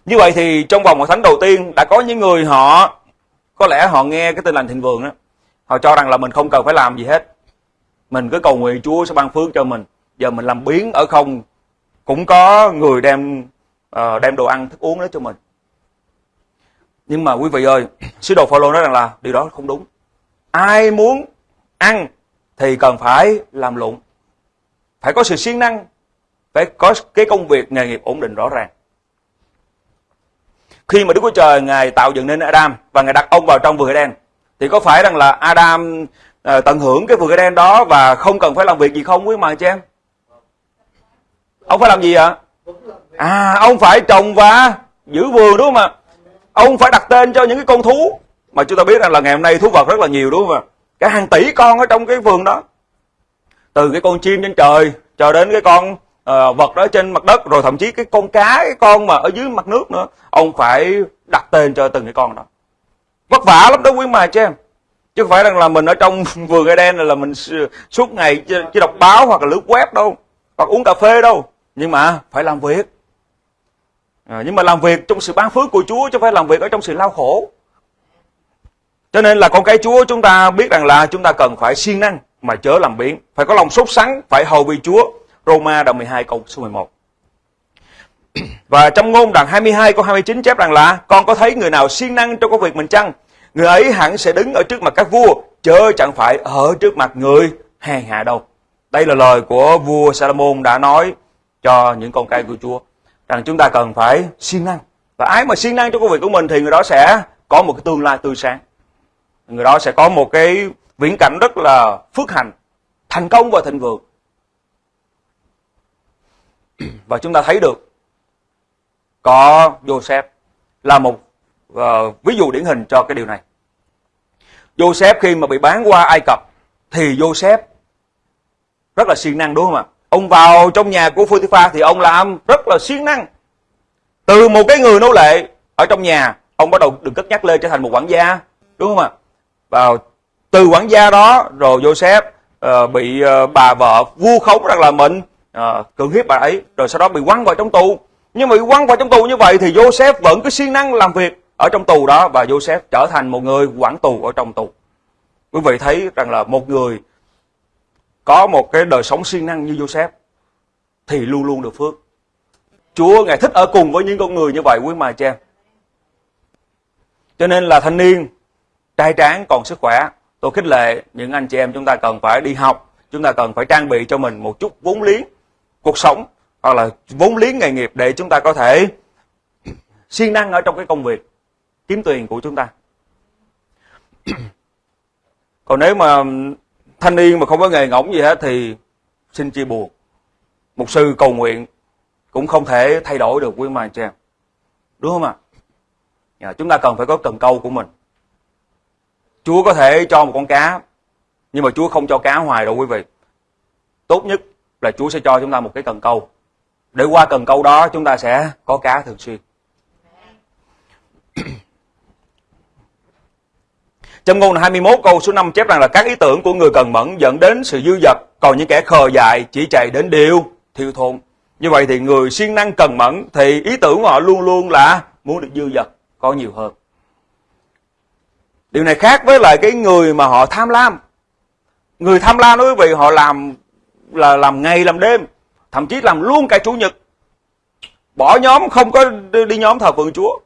Như vậy thì trong vòng một thánh đầu tiên đã có những người họ có lẽ họ nghe cái tin lành thịnh vượng đó, họ cho rằng là mình không cần phải làm gì hết. Mình cứ cầu nguyện Chúa sẽ ban phước cho mình. Giờ mình làm biến ở không cũng có người đem uh, đem đồ ăn thức uống đó cho mình. Nhưng mà quý vị ơi, sứ đồ Phaolô nói rằng là điều đó không đúng. Ai muốn ăn thì cần phải làm lụng. Phải có sự siêng năng, phải có cái công việc nghề nghiệp ổn định rõ ràng. Khi mà Đức Chúa Trời Ngài tạo dựng nên Adam và Ngài đặt ông vào trong vườn đen thì có phải rằng là Adam uh, tận hưởng cái vườn Eden đó và không cần phải làm việc gì không quý mà chị em? Ông phải làm gì ạ? À, ông phải trồng và giữ vườn đúng không ạ? Ông phải đặt tên cho những cái con thú mà chúng ta biết rằng là ngày hôm nay thú vật rất là nhiều đúng không ạ? Cả hàng tỷ con ở trong cái vườn đó. Từ cái con chim trên trời cho đến cái con uh, vật đó trên mặt đất rồi thậm chí cái con cá cái con mà ở dưới mặt nước nữa ông phải đặt tên cho từng cái con đó vất vả lắm đó quý mà chứ em. Chứ không phải rằng là mình ở trong vườn Eden là mình suốt ngày chỉ đọc báo hoặc là lướt web đâu hoặc uống cà phê đâu. Nhưng mà phải làm việc. À, nhưng mà làm việc trong sự ban phước của Chúa chứ không phải làm việc ở trong sự lao khổ. Cho nên là con cái Chúa chúng ta biết rằng là chúng ta cần phải siêng năng mà chớ làm biếng. Phải có lòng sốt sắng phải hầu vì Chúa. Roma đoạn 12 câu số 11. Và trong ngôn đoạn 22 câu 29 chép rằng là Con có thấy người nào siêng năng trong công việc mình chăng? Người ấy hẳn sẽ đứng ở trước mặt các vua, chớ chẳng phải ở trước mặt người hèn hạ đâu. Đây là lời của vua Salomon đã nói cho những con cái của Chúa. Rằng chúng ta cần phải siêng năng. Và ai mà siêng năng trong công việc của mình thì người đó sẽ có một cái tương lai tươi sáng. Người đó sẽ có một cái viễn cảnh rất là phước hạnh, thành công và thịnh vượng. Và chúng ta thấy được có Joseph là một uh, ví dụ điển hình cho cái điều này. Joseph khi mà bị bán qua Ai Cập thì Joseph rất là siêng năng đúng không ạ? Ông vào trong nhà của Potiphar thì ông làm rất là siêng năng. Từ một cái người nô lệ ở trong nhà, ông bắt đầu được cất nhắc lên trở thành một quản gia, đúng không ạ? Vào từ quản gia đó rồi Joseph uh, bị uh, bà vợ vu khống rằng là mình uh, cưỡng hiếp bà ấy rồi sau đó bị quăng vào trong tù nhưng mà bị quăng vào trong tù như vậy thì Joseph vẫn cứ siêng năng làm việc ở trong tù đó và Joseph trở thành một người quản tù ở trong tù. Quý vị thấy rằng là một người có một cái đời sống siêng năng như Joseph thì luôn luôn được phước. Chúa ngài thích ở cùng với những con người như vậy, quý mà cha cho nên là thanh niên trai tráng còn sức khỏe. Tôi khích lệ những anh chị em chúng ta cần phải đi học, chúng ta cần phải trang bị cho mình một chút vốn liếng, cuộc sống hoặc là vốn liếng nghề nghiệp để chúng ta có thể siêng năng ở trong cái công việc, kiếm tiền của chúng ta. Còn nếu mà thanh niên mà không có nghề ngỗng gì hết thì xin chia buồn một sư cầu nguyện cũng không thể thay đổi được quý mà chị em. Đúng không ạ? À? chúng ta cần phải có cần câu của mình. Chúa có thể cho một con cá, nhưng mà chúa không cho cá hoài đâu quý vị. Tốt nhất là Chúa sẽ cho chúng ta một cái cần câu. Để qua cần câu đó chúng ta sẽ có cá thường xuyên. Trong ngôn 21 câu số 5 chép rằng là các ý tưởng của người cần mẫn dẫn đến sự dư dật, còn những kẻ khờ dại chỉ chạy đến điều thiêu thốn. Như vậy thì người siêng năng cần mẫn thì ý tưởng của họ luôn luôn là muốn được dư dật, có nhiều hơn. điều này khác với lại cái người mà họ tham lam người tham lam đó quý vị họ làm là làm ngày làm đêm thậm chí làm luôn cả chủ nhật. Bỏ nhóm, không có đi nhóm thờ phượng chúa.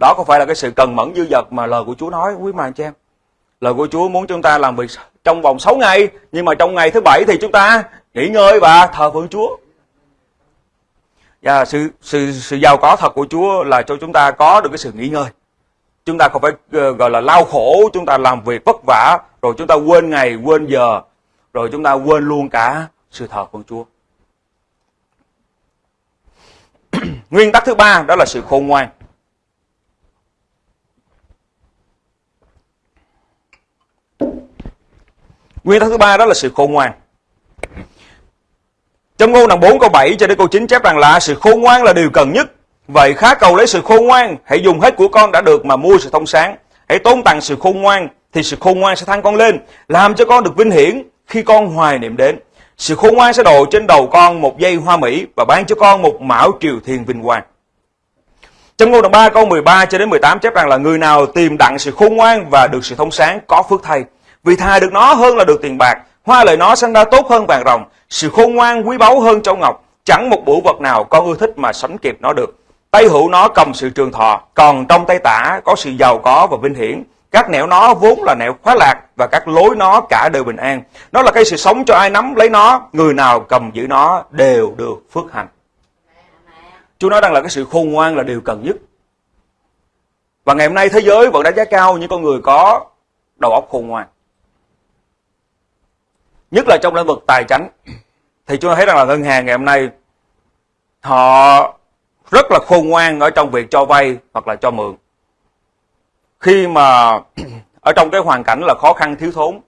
Đó không phải là cái sự cần mẫn dư dật mà lời của chúa nói, quý mà anh chị em? Lời của chúa muốn chúng ta làm việc trong vòng 6 ngày, nhưng mà trong ngày thứ bảy thì chúng ta nghỉ ngơi và thờ phượng chúa. Và sự sự sự giàu có thật của chúa là cho chúng ta có được cái sự nghỉ ngơi. Chúng ta không phải ờ, gọi là lao khổ, chúng ta làm việc vất vả, rồi chúng ta quên ngày, quên giờ, rồi chúng ta quên luôn cả sự thờ phượng chúa. nguyên tắc thứ ba đó là sự khôn ngoan nguyên tắc thứ ba đó là sự khôn ngoan trong ngôn đoạn 4 câu 7 cho đến câu 9 chép rằng là sự khôn ngoan là điều cần nhất. Vậy khá cầu lấy sự khôn ngoan, hãy dùng hết của con đã được mà mua sự thông sáng. Hãy tôn tặng sự khôn ngoan, thì sự khôn ngoan sẽ thăng con lên, làm cho con được vinh hiển khi con hoài niệm đến. Sự khôn ngoan sẽ đổ trên đầu con một dây hoa mỹ và ban cho con một mão triều thiên vinh quang. Trong ngôn đoạn 3 câu 13 cho đến 18 chép rằng là người nào tìm đặng sự khôn ngoan và được sự thông sáng có phước thay. Vì thà được nó hơn là được tiền bạc, hoa lời nó sanh ra tốt hơn vàng rồng, sự khôn ngoan quý báu hơn châu ngọc, chẳng một bửu vật nào con ưa thích mà sánh kịp nó được. Tay hữu nó cầm sự trường thọ, còn trong tay tả có sự giàu có và vinh hiển. Các nẻo nó vốn là nẻo khóa lạc và các lối nó cả đều bình an. Nó là cây sự sống cho ai nắm lấy nó, người nào cầm giữ nó đều được phước hạnh. Chúa nói rằng là cái sự khôn ngoan là điều cần nhất. Và ngày hôm nay thế giới vẫn đánh giá cao những con người có đầu óc khôn ngoan nhất là trong lĩnh vực tài chính thì chúng ta thấy rằng là ngân hàng ngày hôm nay họ rất là khôn ngoan ở trong việc cho vay hoặc là cho mượn khi mà ở trong cái hoàn cảnh là khó khăn thiếu thốn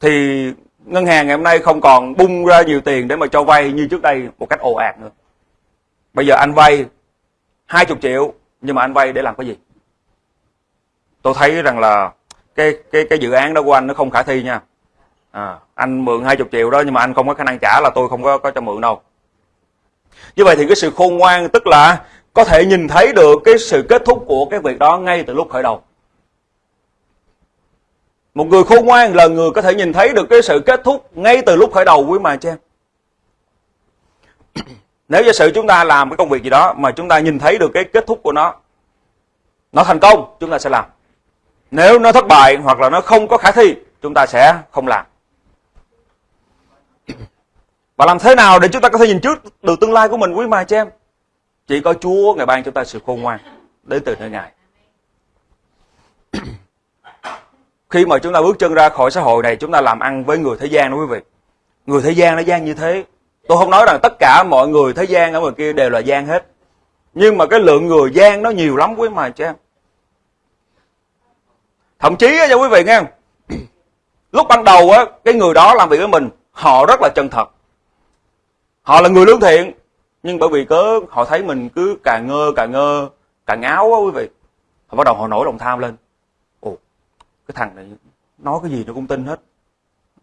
thì ngân hàng ngày hôm nay không còn bung ra nhiều tiền để mà cho vay như trước đây một cách ồ ạt nữa. Bây giờ anh vay 20 triệu nhưng mà anh vay để làm cái gì? Tôi thấy rằng là cái cái cái dự án đó của anh nó không khả thi nha. À, anh mượn 20 triệu đó nhưng mà anh không có khả năng trả là tôi không có có cho mượn đâu. Như vậy thì cái sự khôn ngoan tức là có thể nhìn thấy được cái sự kết thúc của cái việc đó ngay từ lúc khởi đầu. Một người khôn ngoan là người có thể nhìn thấy được cái sự kết thúc ngay từ lúc khởi đầu, quý mà cho em. Nếu giả sử chúng ta làm cái công việc gì đó mà chúng ta nhìn thấy được cái kết thúc của nó nó thành công, chúng ta sẽ làm. Nếu nó thất bại hoặc là nó không có khả thi, chúng ta sẽ không làm. Và làm thế nào để chúng ta có thể nhìn trước được tương lai của mình, quý mà cho em? Chỉ có Chúa ngày ban chúng ta sự khôn ngoan đến từ nơi Ngài. Khi mà chúng ta bước chân ra khỏi xã hội này, chúng ta làm ăn với người thế gian đó quý vị. Người thế gian nó gian như thế. Tôi không nói rằng tất cả mọi người thế gian ở ngoài kia đều là gian hết. Nhưng mà cái lượng người gian nó nhiều lắm quý mà cho em. Thậm chí cho quý vị nghe Lúc ban đầu á, cái người đó làm việc với mình, họ rất là chân thật họ là người lương thiện nhưng bởi vì cớ họ thấy mình cứ càng ngơ càng ngơ càng áo á quý vị. Họ bắt đầu họ nổi lòng tham lên. Ồ cái thằng này nói cái gì nó cũng tin hết.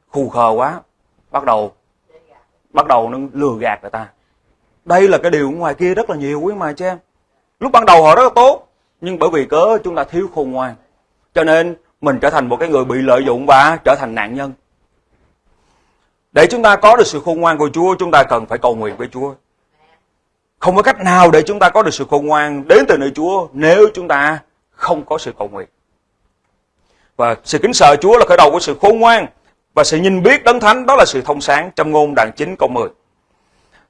Khù khờ quá. Bắt đầu bắt đầu nó lừa gạt người ta. Đây là cái điều ngoài kia rất là nhiều quý mà cho em. Lúc ban đầu họ rất là tốt nhưng bởi vì cớ chúng ta thiếu khôn ngoan. Cho nên mình trở thành một cái người bị lợi dụng và trở thành nạn nhân. Để chúng ta có được sự khôn ngoan của Chúa, chúng ta cần phải cầu nguyện với Chúa. Không có cách nào để chúng ta có được sự khôn ngoan đến từ nơi Chúa nếu chúng ta không có sự cầu nguyện. Và sự kính sợ Chúa là khởi đầu của sự khôn ngoan và sự nhìn biết đấng thánh, đó là sự thông sáng trong ngôn đoạn 9 câu 10.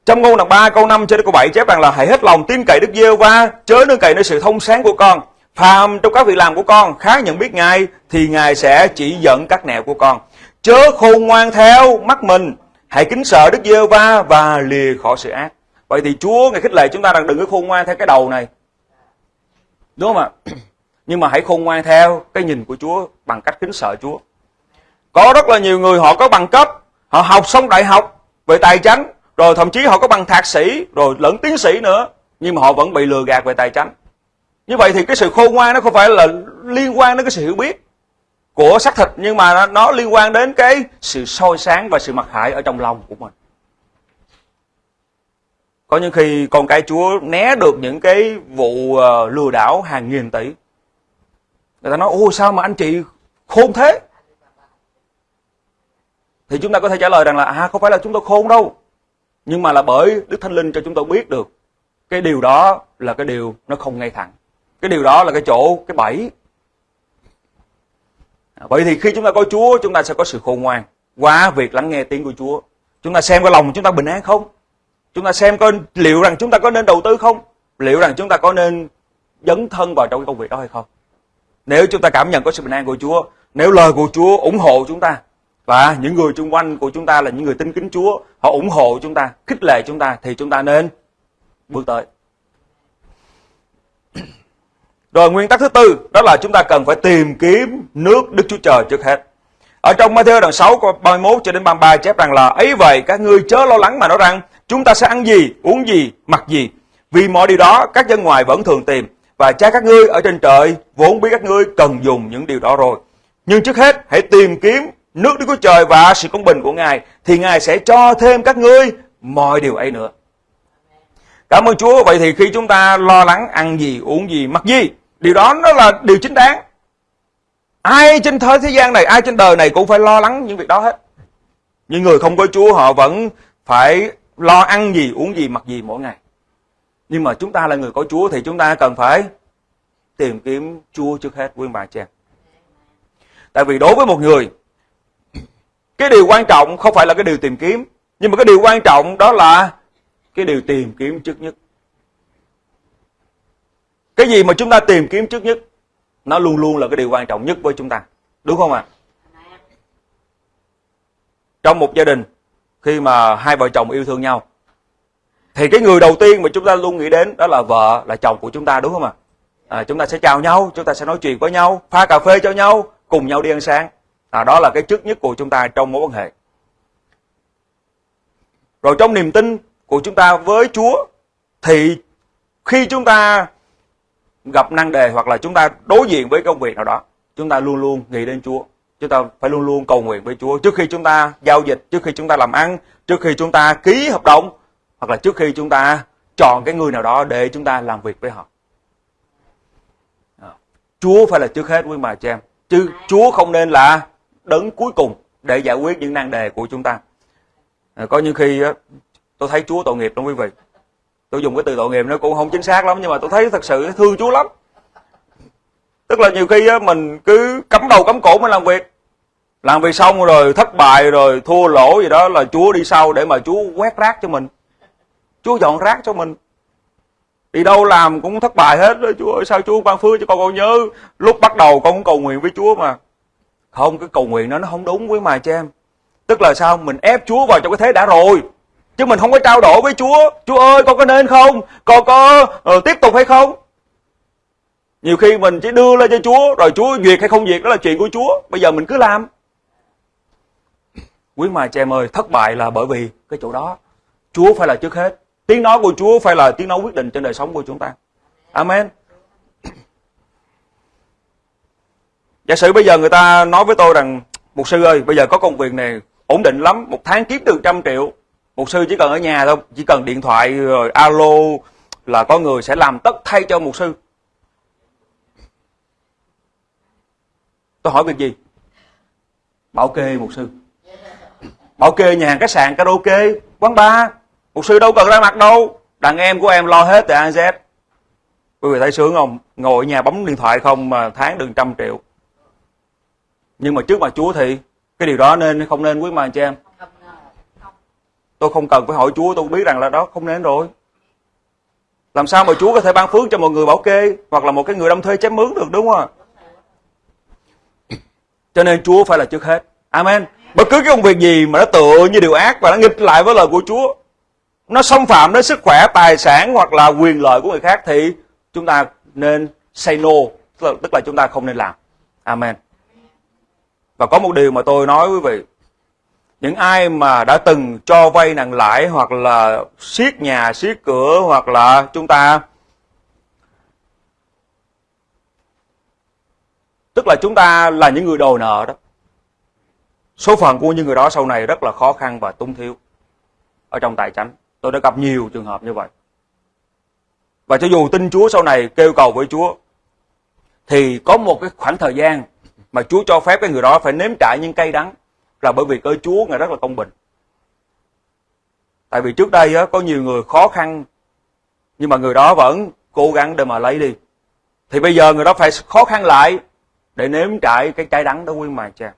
Trong ngôn đoạn 3 câu 5 cho đến câu 7 chép rằng là hãy hết lòng tin cậy Đức giê va chớ nương cậy nơi sự thông sáng của con. Phàm trong các việc làm của con, khá nhận biết Ngài, thì Ngài sẽ chỉ dẫn các nẻo của con chớ khôn ngoan theo mắt mình, hãy kính sợ đức giê va và lìa khỏi sự ác vậy thì chúa, ngài khích lệ chúng ta rằng đừng có khôn ngoan theo cái đầu này. Đúng không ạ? Nhưng mà hãy khôn ngoan theo cái nhìn của chúa bằng cách kính sợ chúa. Có rất là nhiều người họ có bằng cấp, họ học xong đại học về tài chánh, rồi thậm chí họ có bằng thạc sĩ, rồi lẫn tiến sĩ nữa, nhưng mà họ vẫn bị lừa gạt về tài chánh. Như vậy thì cái sự khôn ngoan nó không phải là liên quan đến cái sự hiểu biết của xác thịt, nhưng mà nó liên quan đến cái sự soi sáng và sự mặc hại ở trong lòng của mình có những khi con cái chúa né được những cái vụ ờ, lừa đảo hàng nghìn tỷ. Người ta nói ô sao mà anh chị khôn thế? Thì chúng ta có thể trả lời rằng là à không phải là chúng tôi khôn đâu. Nhưng mà là bởi đức thánh linh cho chúng tôi biết được, cái điều đó là cái điều nó không ngay thẳng. Cái điều đó là cái chỗ, cái bẫy. À, Vậy thì khi chúng ta có chúa, chúng ta sẽ có sự khôn ngoan qua việc lắng nghe tiếng của chúa. Chúng ta xem cái lòng chúng ta bình an không? Chúng ta xem coi liệu rằng chúng ta có nên đầu tư không? Liệu rằng chúng ta có nên dấn thân vào trong cái công việc đó hay không? Nếu chúng ta cảm nhận có sự bình an của chúa, nếu lời của chúa ủng hộ chúng ta, và những người xung quanh của chúng ta là những người tin kính chúa, họ ủng hộ chúng ta, khích lệ chúng ta, thì chúng ta nên bước tới. Rồi nguyên tắc thứ tư, đó là chúng ta cần phải tìm kiếm nước Đức Chúa Trời trước hết. Ở trong Matthew đoạn 6 câu 31 cho đến 33 chép rằng là, ấy vậy, các ngươi chớ lo lắng mà nói rằng chúng ta sẽ ăn gì, uống gì, mặc gì. Vì mọi điều đó các dân ngoài vẫn thường tìm và cha các ngươi ở trên trời vốn biết các ngươi cần dùng những điều đó rồi. Nhưng trước hết hãy tìm kiếm nước Đức Chúa Trời và sự công bình của Ngài thì Ngài sẽ cho thêm các ngươi mọi điều ấy nữa. Cảm ơn Chúa. Vậy thì khi chúng ta lo lắng ăn gì, uống gì, mặc gì, điều đó nó là điều chính đáng. Ai trên thế thế gian này, ai trên đời này cũng phải lo lắng những việc đó hết. Nhưng người không có Chúa họ vẫn phải lo ăn gì, uống gì, mặc gì mỗi ngày. Nhưng mà chúng ta là người có Chúa thì chúng ta cần phải tìm kiếm Chúa trước hết quý bà chị em. Tại vì đối với một người, cái điều quan trọng không phải là cái điều tìm kiếm, nhưng mà cái điều quan trọng đó là cái điều tìm kiếm trước nhất. Cái gì mà chúng ta tìm kiếm trước nhất, nó luôn luôn là cái điều quan trọng nhất với chúng ta. Đúng không ạ? À? Trong một gia đình, khi mà hai vợ chồng yêu thương nhau, thì cái người đầu tiên mà chúng ta luôn nghĩ đến đó là vợ, là chồng của chúng ta đúng không ạ? À? À, chúng ta sẽ chào nhau, chúng ta sẽ nói chuyện với nhau, pha cà phê cho nhau, cùng nhau đi ăn sáng. À, đó là cái trước nhất của chúng ta trong mối quan hệ. Rồi trong niềm tin của chúng ta với Chúa thì khi chúng ta gặp năng đề hoặc là chúng ta đối diện với công việc nào đó, chúng ta luôn luôn nghĩ đến Chúa. Chúng ta phải luôn luôn cầu nguyện với Chúa trước khi chúng ta giao dịch, trước khi chúng ta làm ăn, trước khi chúng ta ký hợp đồng hoặc là trước khi chúng ta chọn cái người nào đó để chúng ta làm việc với họ. Chúa phải là trước hết quý bà chị em. Chứ Chúa không nên là đấng cuối cùng để giải quyết những nan đề của chúng ta. À, có những khi tôi thấy Chúa tội nghiệp đó quý vị tôi dùng cái từ tội nghiệp nó cũng không chính xác lắm nhưng mà tôi thấy thật sự thương Chúa lắm tức là nhiều khi mình cứ cắm đầu cắm cổ mới làm việc làm việc xong rồi thất bại rồi thua lỗ gì đó là Chúa đi sau để mà Chúa quét rác cho mình. Chúa dọn rác cho mình. Đi đâu làm cũng thất bại hết đó Chúa ơi sao Chúa ban phước cho con con nhớ? Lúc bắt đầu con cũng cầu nguyện với Chúa mà. Không cái cầu nguyện đó nó không đúng với mà cho em. Tức là sao? Mình ép Chúa vào trong cái thế đã rồi. Chứ mình không có trao đổi với Chúa. Chúa ơi con có nên không? Con có uh, tiếp tục hay không? Nhiều khi mình chỉ đưa lên cho Chúa rồi Chúa duyệt hay không duyệt đó là chuyện của Chúa. Bây giờ mình cứ làm quý mà chị em ơi thất bại là bởi vì cái chỗ đó Chúa phải là trước hết tiếng nói của Chúa phải là tiếng nói quyết định trên đời sống của chúng ta Amen Giả sử bây giờ người ta nói với tôi rằng Mục sư ơi bây giờ có công việc này ổn định lắm Một tháng kiếm được trăm triệu Mục sư chỉ cần ở nhà thôi, chỉ cần điện thoại rồi alo là có người sẽ làm tất thay cho mục sư. Tôi hỏi việc gì? Bảo kê mục sư. OK, kê nhà hàng khách sạn karaoke, quán bar. Mục sư đâu cần ra mặt đâu. Đàn em của em lo hết từ A Z. Quý vị thấy sướng không? Ngồi ở nhà bấm điện thoại không mà tháng được trăm triệu. Nhưng mà trước mặt Chúa thì cái điều đó nên không nên quý mà cho em tôi không cần phải hỏi Chúa tôi biết rằng là đó không nên rồi làm sao mà Chúa có thể ban phước cho một người bảo kê hoặc là một cái người đâm thuê chém mướn được đúng không ạ cho nên Chúa phải là trước hết Amen bất cứ cái công việc gì mà nó tựa như điều ác và nó nghịch lại với lời của Chúa nó xâm phạm đến sức khỏe tài sản hoặc là quyền lợi của người khác thì chúng ta nên say no tức là, tức là chúng ta không nên làm. Amen. Và có một điều mà tôi nói quý vị. Những ai mà đã từng cho vay nặng lãi hoặc là siết nhà siết cửa hoặc là chúng ta tức là chúng ta là những người đồ nợ đó số phận của những người đó sau này rất là khó khăn và túng thiếu ở trong tài chánh tôi đã gặp nhiều trường hợp như vậy và cho dù tin Chúa sau này kêu cầu với Chúa thì có một cái khoảng thời gian mà Chúa cho phép cái người đó phải nếm trải những cay đắng là bởi vì cơ Chúa ngài rất là công bình. Tại vì trước đây á, có nhiều người khó khăn nhưng mà người đó vẫn cố gắng để mà lấy đi. Thì bây giờ người đó phải khó khăn lại để nếm trải cái cay đắng đó quý mài chàng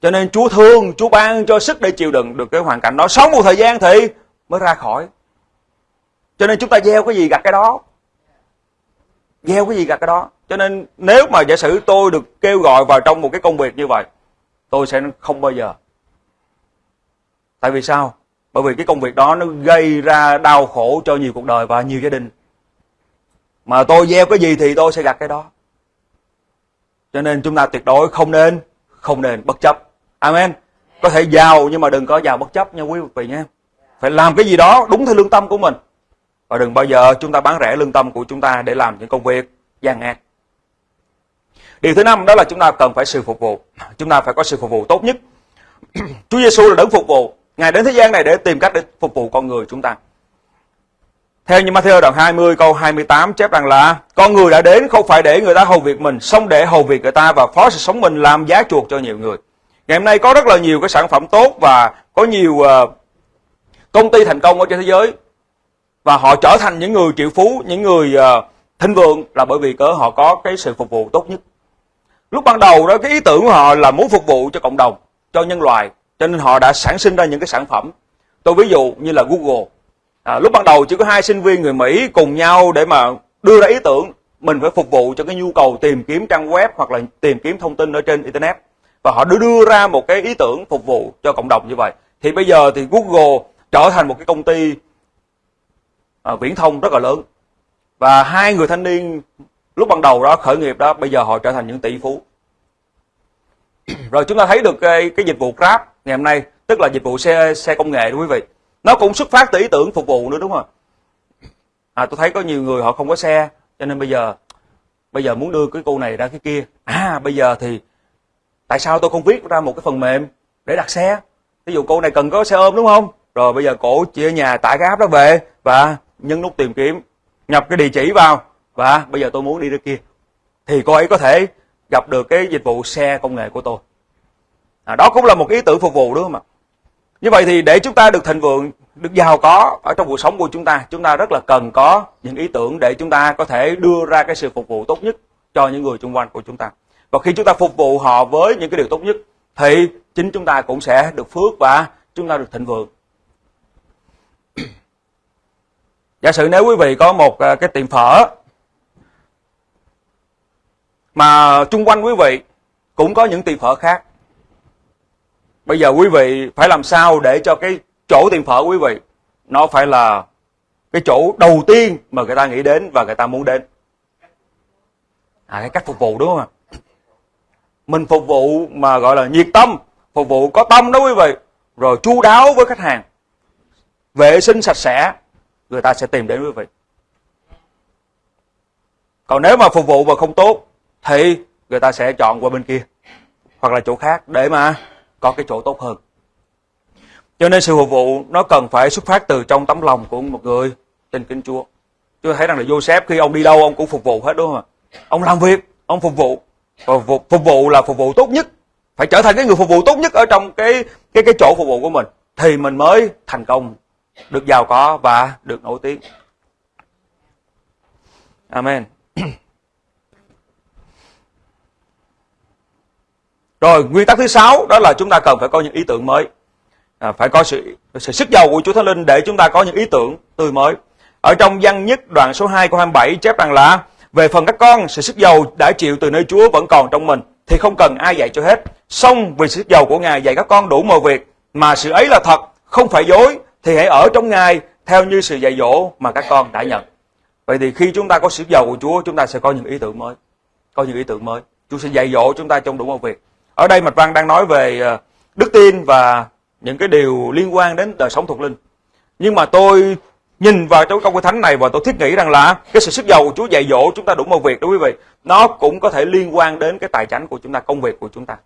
cho nên Chúa thương, Chúa ban cho sức để chịu đựng được cái hoàn cảnh đó. Sống một thời gian thì mới ra khỏi. Cho nên chúng ta gieo cái gì gặt cái đó. Gieo cái gì gặt cái đó. Cho nên nếu mà giả sử tôi được kêu gọi vào trong một cái công việc như vậy, tôi sẽ không bao giờ. Tại vì sao? Bởi vì cái công việc đó nó gây ra đau khổ cho nhiều cuộc đời và nhiều gia đình. Mà tôi gieo cái gì thì tôi sẽ gặt cái đó. Cho nên chúng ta tuyệt đối không nên, không nên bất chấp. Amen. Có thể giàu nhưng mà đừng có giàu bất chấp nha quý vị nhé. Phải làm cái gì đó đúng theo lương tâm của mình. Và đừng bao giờ chúng ta bán rẻ lương tâm của chúng ta để làm những công việc gian ác. Điều thứ năm đó là chúng ta cần phải sự phục vụ. Chúng ta phải có sự phục vụ tốt nhất. Chúa Giêsu là đấng phục vụ. Ngài đến thế gian này để tìm cách để phục vụ con người chúng ta. Theo như Matthew đoạn 20 câu 28 chép rằng là Con người đã đến không phải để người ta hầu việc mình, xong để hầu việc người ta và phó sự sống mình làm giá chuộc cho nhiều người. Ngày hôm nay có rất là nhiều cái sản phẩm tốt và có nhiều ờ, công ty thành công ở trên thế giới và họ trở thành những người triệu phú, những người ờ, thịnh vượng là bởi vì cỡ họ có cái sự phục vụ tốt nhất. Lúc ban đầu đó cái ý tưởng của họ là muốn phục vụ cho cộng đồng, cho nhân loại, cho nên họ đã sản sinh ra những cái sản phẩm. Tôi ví dụ như là Google. À, lúc ban đầu chỉ có hai sinh viên người Mỹ cùng nhau để mà đưa ra ý tưởng mình phải phục vụ cho cái nhu cầu tìm kiếm trang web hoặc là tìm kiếm thông tin ở trên internet và họ đưa đưa ra một cái ý tưởng phục vụ cho cộng đồng như vậy. Thì bây giờ thì Google trở thành một cái công ty à, viễn thông rất là lớn. Và hai người thanh niên lúc ban đầu đó khởi nghiệp đó bây giờ họ trở thành những tỷ phú. Rồi chúng ta thấy được cái, cái dịch vụ Grab ngày hôm nay tức là dịch vụ xe xe công nghệ đó quý vị. Nó cũng xuất phát từ ý tưởng phục vụ nữa đúng không à tôi thấy có nhiều người họ không có xe cho nên bây giờ bây giờ muốn đưa cái cô này ra cái kia. À bây giờ thì tại sao tôi không viết ra một cái phần mềm để đặt xe? Ví dụ cô này cần có xe ôm đúng không? Rồi bây giờ cổ chia nhà tải cái app đó về và nhấn nút tìm kiếm nhập cái địa chỉ vào. Và bây giờ tôi muốn đi ra kia. Thì cô ấy có thể gặp được cái dịch vụ xe công nghệ của tôi. À, đó cũng là một ý tưởng phục vụ đúng không ạ? Như vậy thì để chúng ta được thịnh vượng được giàu có ở trong cuộc sống của chúng ta chúng ta rất là cần có những ý tưởng để chúng ta có thể đưa ra cái sự phục vụ tốt nhất cho những người xung quanh của chúng ta và khi chúng ta phục vụ họ với những cái điều tốt nhất, thì chính chúng ta cũng sẽ được phước và chúng ta được thịnh vượng. Giả sử nếu quý vị có một à, cái tiệm phở mà chung quanh quý vị cũng có những tiệm phở khác, bây giờ quý vị phải làm sao để cho cái chỗ tiệm phở quý vị nó phải là cái chỗ đầu tiên mà người ta nghĩ đến và người ta muốn đến? À cái cách phục vụ, đúng không ạ? Mình phục vụ mà gọi là nhiệt tâm phục vụ có tâm đó quý vị rồi chu đáo với khách hàng vệ sinh sạch sẽ người ta sẽ tìm đến quý vị còn nếu mà phục vụ mà không tốt thì người ta sẽ chọn qua bên kia hoặc là chỗ khác để mà có cái chỗ tốt hơn cho nên sự phục vụ nó cần phải xuất phát từ trong tấm lòng của một người tin kính Chúa. Chúa thấy rằng là Joseph khi ông đi đâu ông cũng phục vụ hết đúng không ạ? Ông làm việc, ông phục vụ. Ờ, phục, phục vụ là phục vụ tốt nhất. Phải trở thành cái người phục vụ tốt nhất ở trong cái cái cái chỗ phục vụ của mình thì mình mới thành công, được giàu có và được nổi tiếng. Amen. Rồi nguyên tắc thứ sáu đó là chúng ta cần phải có những ý tưởng mới. À, phải có sự sự sức giàu của Chúa Thánh Linh để chúng ta có những ý tưởng tươi mới. Ở trong văn nhất đoạn số 2 của 27 chép rằng là về phần các con, sự sức giàu đã chịu từ nơi Chúa vẫn còn trong mình thì không cần ai dạy cho hết. Xong vì sự sức giàu của Ngài dạy các con đủ mọi việc mà sự ấy là thật, không phải dối thì hãy ở trong Ngài theo như sự dạy dỗ mà các con đã nhận. Vậy thì khi chúng ta có sự giàu của Chúa, chúng ta sẽ có những ý tưởng mới. Có những ý tưởng mới. Chúa sẽ dạy dỗ chúng ta trong đủ mọi việc. Ở đây Mạch Văn đang nói về ờ, đức tin và những cái điều liên quan đến đời sống thuộc linh. Nhưng mà tôi nhìn vào trong câu kinh thánh này và tôi thiết nghĩ rằng là cái sự sức giàu Chúa dạy dỗ chúng ta đủ mọi việc đó quý vị. Nó cũng có thể liên quan đến cái tài chính của chúng ta, công việc của chúng ta.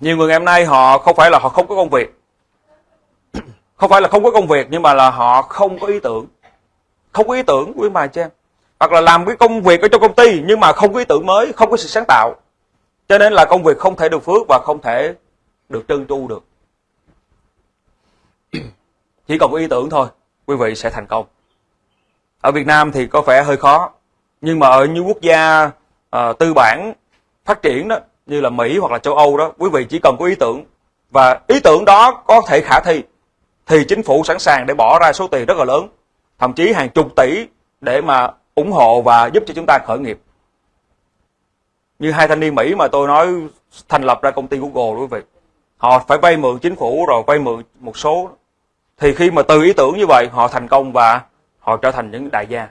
Nhiều người ngày hôm nay họ không phải là họ không có công việc. Không phải là không có công việc nhưng mà là họ không có ý tưởng. Không có ý tưởng quý bà chị em. hoặc là làm cái công việc ở trong công ty nhưng mà không có ý tưởng mới không có sự sáng tạo cho nên là công việc không thể được phước và không thể được trơn tru được chỉ còn có ý tưởng thôi quý vị sẽ thành công. Ở Việt Nam thì có vẻ hơi khó nhưng mà ở những quốc gia uh, tư bản phát triển đó như là Mỹ hoặc là châu Âu đó quý vị chỉ cần có ý tưởng và ý tưởng đó có thể khả thi thì chính phủ sẵn sàng để bỏ ra số tiền rất là lớn thậm chí hàng chục tỷ để mà ủng hộ và giúp cho chúng ta khởi nghiệp. Như hai thanh niên Mỹ mà tôi nói thành lập ra công ty Google quý vị họ phải vay mượn chính phủ rồi vay mượn một số thì khi mà từ ý tưởng như vậy, họ thành công và họ trở thành những đại gia.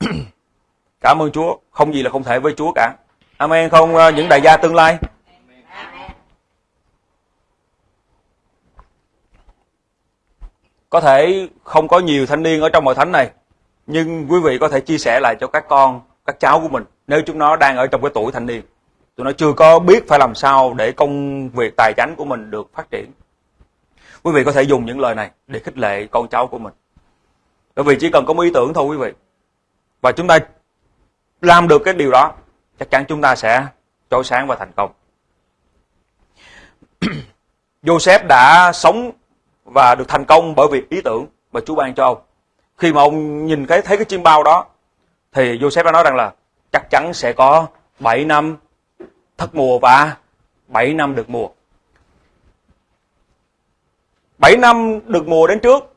Cảm ơn Chúa. Không gì là không thể với Chúa cả. Amen không à, những đại gia tương lai? Có thể không có nhiều thanh niên ở trong hội thánh này, nhưng quý vị có thể chia sẻ lại cho các con, các cháu của mình, nếu chúng nó đang ở trong cái tuổi thanh niên tụi nó chưa có biết phải làm sao để công việc tài chánh của mình được phát triển. Quý vị có thể dùng những lời này để khích lệ con cháu của mình. Bởi vì chỉ cần có một ý tưởng thôi quý vị. Và chúng ta làm được cái điều đó, chắc chắn chúng ta sẽ trôi sáng và thành công. Joseph đã sống và được thành công bởi vì ý tưởng mà Chúa ban cho ông. Khi mà ông nhìn thấy thấy cái chim bao đó, thì Joseph đã nói rằng là chắc chắn sẽ có 7 năm thất mùa và 7 năm được mùa. 7 năm được mùa đến trước,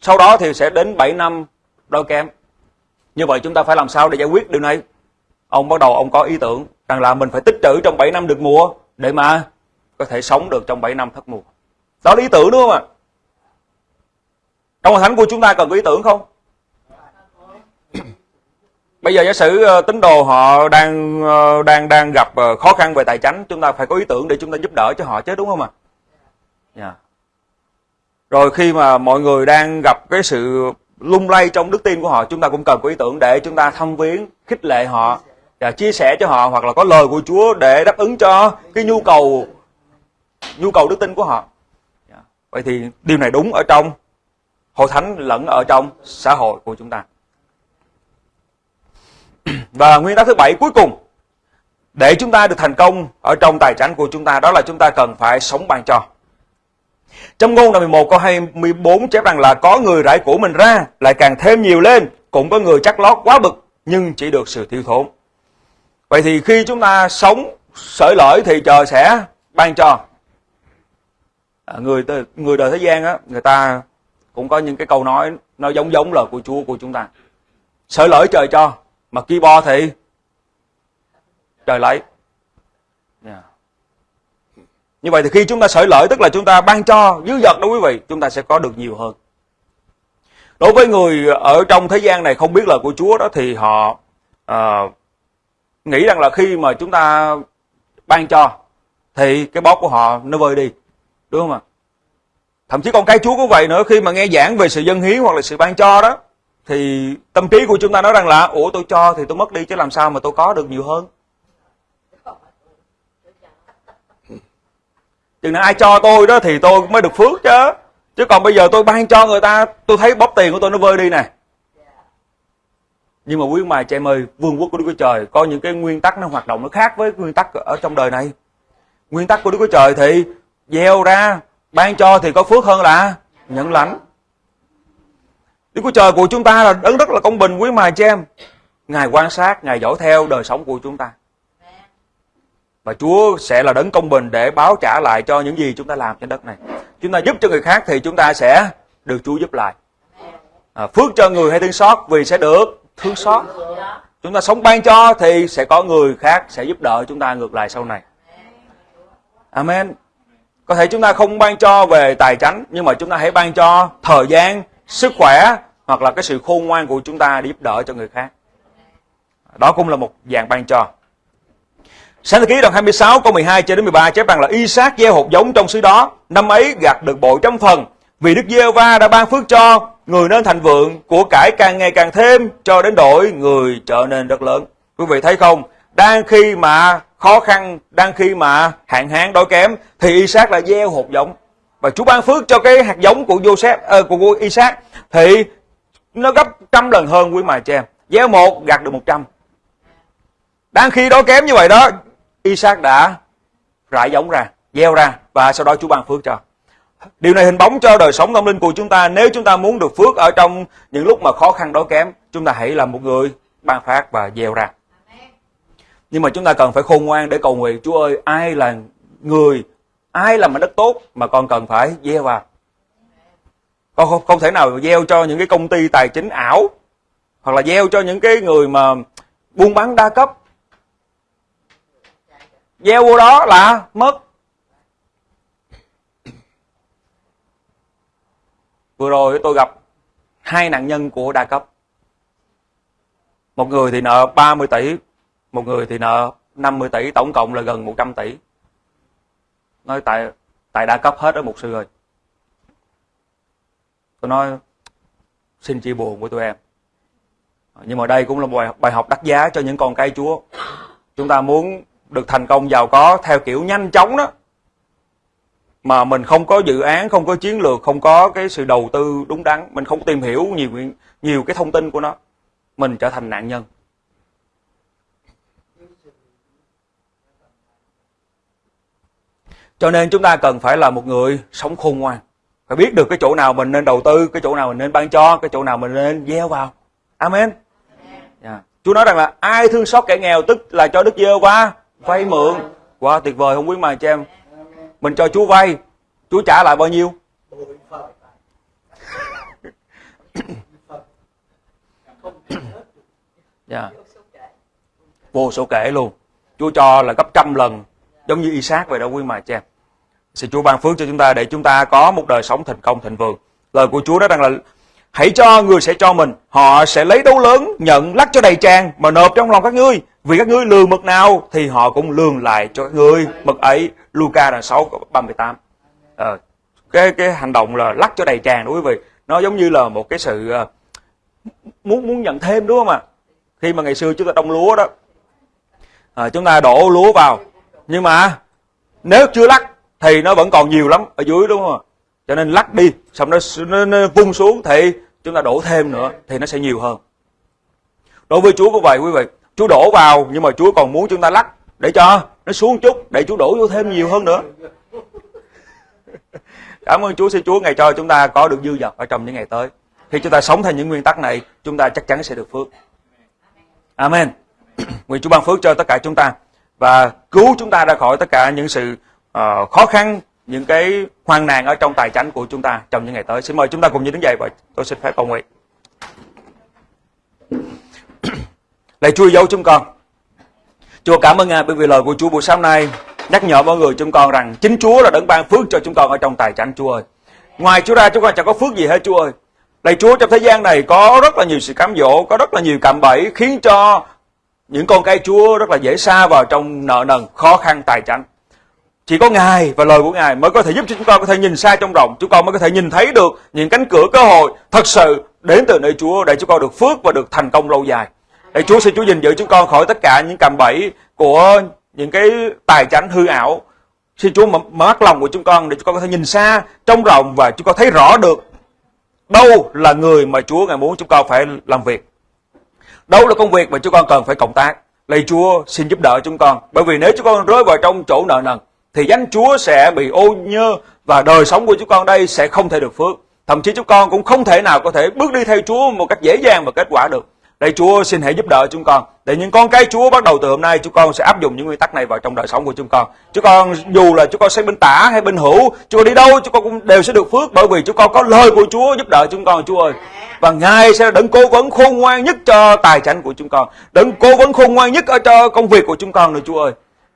sau đó thì sẽ đến 7 năm đôi kém. Như vậy chúng ta phải làm sao để giải quyết điều này? Ông bắt đầu ông có ý tưởng rằng là mình phải tích trữ trong 7 năm được mùa để mà có thể sống được trong 7 năm thất mùa. Đó là ý tưởng đúng không ạ? Trong hội thánh của chúng ta cần có ý tưởng không? Bây giờ giả sử ờ, tín đồ họ đang ờ, đang đang gặp ờ, khó khăn về tài chính, chúng ta phải có ý tưởng để chúng ta giúp đỡ cho họ chứ đúng không ạ? Yeah. Rồi khi mà mọi người đang gặp cái sự lung lay trong đức tin của họ, chúng ta cũng cần có ý tưởng để chúng ta thăm viếng, khích lệ họ và chia sẻ cho họ hoặc là có lời của Chúa để đáp ứng cho cái nhu cầu nhu cầu đức tin của họ. Dạ. Vậy thì điều này đúng ở trong hội thánh lẫn ở trong xã hội của chúng ta. Và nguyên tắc thứ bảy cuối cùng để chúng ta được thành công ở trong tài chính của chúng ta đó là chúng ta cần phải sống ban cho. Trong ngôn đoạn 11 câu 24 chép rằng là có người rải của mình ra lại càng thêm nhiều lên, cũng có người chắc lót quá bực nhưng chỉ được sự thiếu thốn. Vậy thì khi chúng ta sống sở lợi thì trời sẽ ban cho. À, người người đời thế gian á, người ta cũng có những cái câu nói nó giống giống lời của Chúa của chúng ta. sở lợi trời cho, mà bo thì? Trời lấy. Yeah. như vậy thì khi chúng ta sởi lợi tức là chúng ta ban cho dư dật đó quý vị chúng ta sẽ có được nhiều hơn. Đối với người ở trong thế gian này không biết lời của Chúa đó thì họ uh, nghĩ rằng là khi mà chúng ta ban cho thì cái bóp của họ nó vơi đi đúng không ạ? Thậm chí con cái Chúa cũng vậy nữa khi mà nghe giảng về sự dân hiến hoặc là sự ban cho đó thì tâm trí của chúng ta nói rằng là, ủa, tôi cho thì tôi mất đi chứ làm sao mà tôi có được nhiều hơn? Chừng nào ai cho tôi đó thì tôi mới được phước chứ. Chứ còn bây giờ tôi ban cho người ta, tôi thấy bóp tiền của tôi nó vơi đi nè. Nhưng mà quý mài chị em ơi, vương quốc của đức chúa trời có những cái nguyên tắc nó hoạt động nó khác với nguyên tắc ở trong đời này. Nguyên tắc của đức chúa trời thì gieo ra, ban cho thì có phước hơn là nhận lãnh. Đức Chúa Trời của chúng ta là đấng rất là công bình quý mài cho em. Ngài quan sát, Ngài dõi theo đời sống của chúng ta. Và Chúa sẽ là đấng công bình để báo trả lại cho những gì chúng ta làm trên đất này. Chúng ta giúp cho người khác thì chúng ta sẽ được Chúa giúp lại. À, phước cho người hay thương xót vì sẽ được thương xót. Chúng ta sống ban cho thì sẽ có người khác sẽ giúp đỡ chúng ta ngược lại sau này. Amen. Có thể chúng ta không ban cho về tài chánh nhưng mà chúng ta hãy ban cho thời gian, sức khỏe hoặc là cái sự khôn ngoan của chúng ta để giúp đỡ cho người khác. Đó cũng là một dạng ban cho. Sáng thế ký đoạn 26 câu 12 cho đến 13 chép rằng là Isaac gieo hột giống trong xứ đó, năm ấy gặt được bội trăm phần, vì Đức giê va đã ban phước cho, người nên thành vượng, của cải càng ngày càng thêm, cho đến đổi người trở nên rất lớn. Quý vị thấy không? Đang khi mà khó khăn, đang khi mà hạn hán đói kém, thì Isaac là gieo hột giống và Chúa ban phước cho cái hạt giống của Joseph uh, của, của Isaac thì nó gấp trăm lần hơn quý mà chị em gieo một gặt được một trăm đang khi đó kém như vậy đó Isaac đã rải giống ra gieo ra và sau đó Chúa ban phước cho Điều này hình bóng cho đời sống tâm linh của chúng ta. Nếu chúng ta muốn được phước ở trong những lúc mà khó khăn đói kém, chúng ta hãy là một người ban phát và gieo ra. Nhưng mà chúng ta cần phải khôn ngoan để cầu nguyện. Chúa ơi, ai là người, ai làm mảnh đất tốt mà con cần phải gieo vào. Con không, không thể nào gieo cho những cái công ty tài chính ảo hoặc là gieo cho những cái người mà buôn bán đa cấp. Gieo vô đó là mất Vừa rồi tôi gặp hai nạn nhân của đa cấp. Một người thì nợ 30 tỷ, một người thì nợ 50 tỷ, tổng cộng là gần 100 tỷ. Nói tại tại đã cấp hết ở một sư ơi. Tôi nói, xin chia buồn với tụi em. Nhưng mà đây cũng là một bài học đắt giá cho những con cây Chúa. Chúng ta muốn được thành công giàu có theo kiểu nhanh chóng đó mà mình không có dự án, không có chiến lược, không có cái sự đầu tư đúng đắn mình không tìm hiểu nhiều nhiều cái thông tin của nó mình trở thành nạn nhân cho nên chúng ta cần phải là một người sống khôn ngoan. Phải biết được cái chỗ nào mình nên đầu tư cái chỗ nào mình nên ban cho cái chỗ nào mình nên gieo vào. Amen. Yeah. Dạ. Chúa nói rằng là ai thương xót kẻ nghèo tức là cho Đức Giê qua vay mượn. Quá wow, tuyệt vời không quý mà chị em mình cho Chúa vay Chúa trả lại bao nhiêu? Yeah. vô số kể luôn. Chúa cho là gấp trăm lần giống như Isaac vậy đó quý mà cha xin Chúa ban phước cho chúng ta để chúng ta có một đời sống thành công thịnh vượng. Lời của Chúa đó rằng là hãy cho người sẽ cho mình họ sẽ lấy đấu lớn nhận lắc cho đầy tràn mà nộp trong lòng các ngươi. Vì các ngươi lường mực nào thì họ cũng lường lại cho các ngươi. Mực ấy Luca đoạn 6 38 à, cái cái hành động là lắc cho đầy tràn đúng quý vị. Nó giống như là một cái sự ờ, muốn muốn nhận thêm đúng không ạ? Khi mà ngày xưa chúng ta đông lúa đó à, chúng ta đổ lúa vào. Nhưng mà nếu chưa lắc thì nó vẫn còn nhiều lắm ở dưới đúng không cho nên lắc đi xong nó, nó, nó vung xuống thì chúng ta đổ thêm nữa thì nó sẽ nhiều hơn. Đối với chúa cũng vậy quý vị chúa đổ vào nhưng mà chúa còn muốn chúng ta lắc. Để cho nó xuống chút để chúa đổ vô thêm nhiều hơn nữa. Cảm ơn chúa xin chúa ngày cho chúng ta có được dư dật ở trong những ngày tới. Khi chúng ta sống theo những nguyên tắc này chúng ta chắc chắn sẽ được phước. Amen. Nguyện chúa ban phước cho tất cả chúng ta và cứu chúng ta ra khỏi tất cả những sự uh, khó khăn những cái hoang nạn ở trong tài chánh của chúng ta trong những ngày tới xin mời chúng ta cùng nhau đứng dậy và tôi xin phép cầu nguyện lạy chúa dấu chúng con Chúa cảm ơn Ngài bởi vì lời của Chúa buổi sáng nay nhắc nhở mọi người chúng con rằng chính Chúa là đấng ban phước cho chúng con ở trong tài chánh Chúa ơi. Ngoài Chúa ra chúng con chẳng có phước gì hết Chúa ơi. Lạy Chúa trong thế gian này có rất là nhiều sự cám dỗ, có rất là nhiều cạm bẫy khiến cho những con cái Chúa rất là dễ xa vào trong nợ nần, khó khăn tài chánh. Chỉ có Ngài và lời của Ngài mới có thể giúp cho chúng con có thể nhìn xa trong rộng, chúng con mới có thể nhìn thấy được những cánh cửa cơ hội thật sự đến từ nơi Chúa để chúng con được phước và được thành công lâu dài. Để Chúa xin Chúa gìn giữ chúng con khỏi tất cả những cạm bẫy của những cái tài chánh hư ảo. Xin Chúa mở mắt lòng của chúng con để chúng con có thể nhìn xa, trong rộng và chúng con thấy rõ được đâu là người mà Chúa ngài muốn chúng con phải làm việc. Đâu là công việc mà chúng con cần phải cộng tác. Lạy Chúa xin giúp đỡ chúng con. Bởi vì nếu chúng con rơi vào trong chỗ nợ nần thì danh Chúa sẽ bị ô nhơ và đời sống của chúng con đây sẽ không thể được phước. Thậm chí chúng con cũng không thể nào có thể bước đi theo Chúa một cách dễ dàng và kết quả được. Đây Chúa xin hãy giúp đỡ chúng con. Để những con cái Chúa bắt đầu từ hôm nay chúng con sẽ áp dụng những nguyên tắc này vào trong đời sống của chúng con. Chúng con dù là chúng con sẽ bên tả hay bên hữu, chúng con đi đâu chúng con cũng đều sẽ được phước bởi vì chúng con có lời của Chúa giúp đỡ chúng con Chúa ơi. Và Ngài sẽ đấng cố vấn khôn ngoan nhất cho tài chánh của chúng con. Đấng cố vấn khôn ngoan nhất ở cho công việc của chúng con nữa Chúa ơi.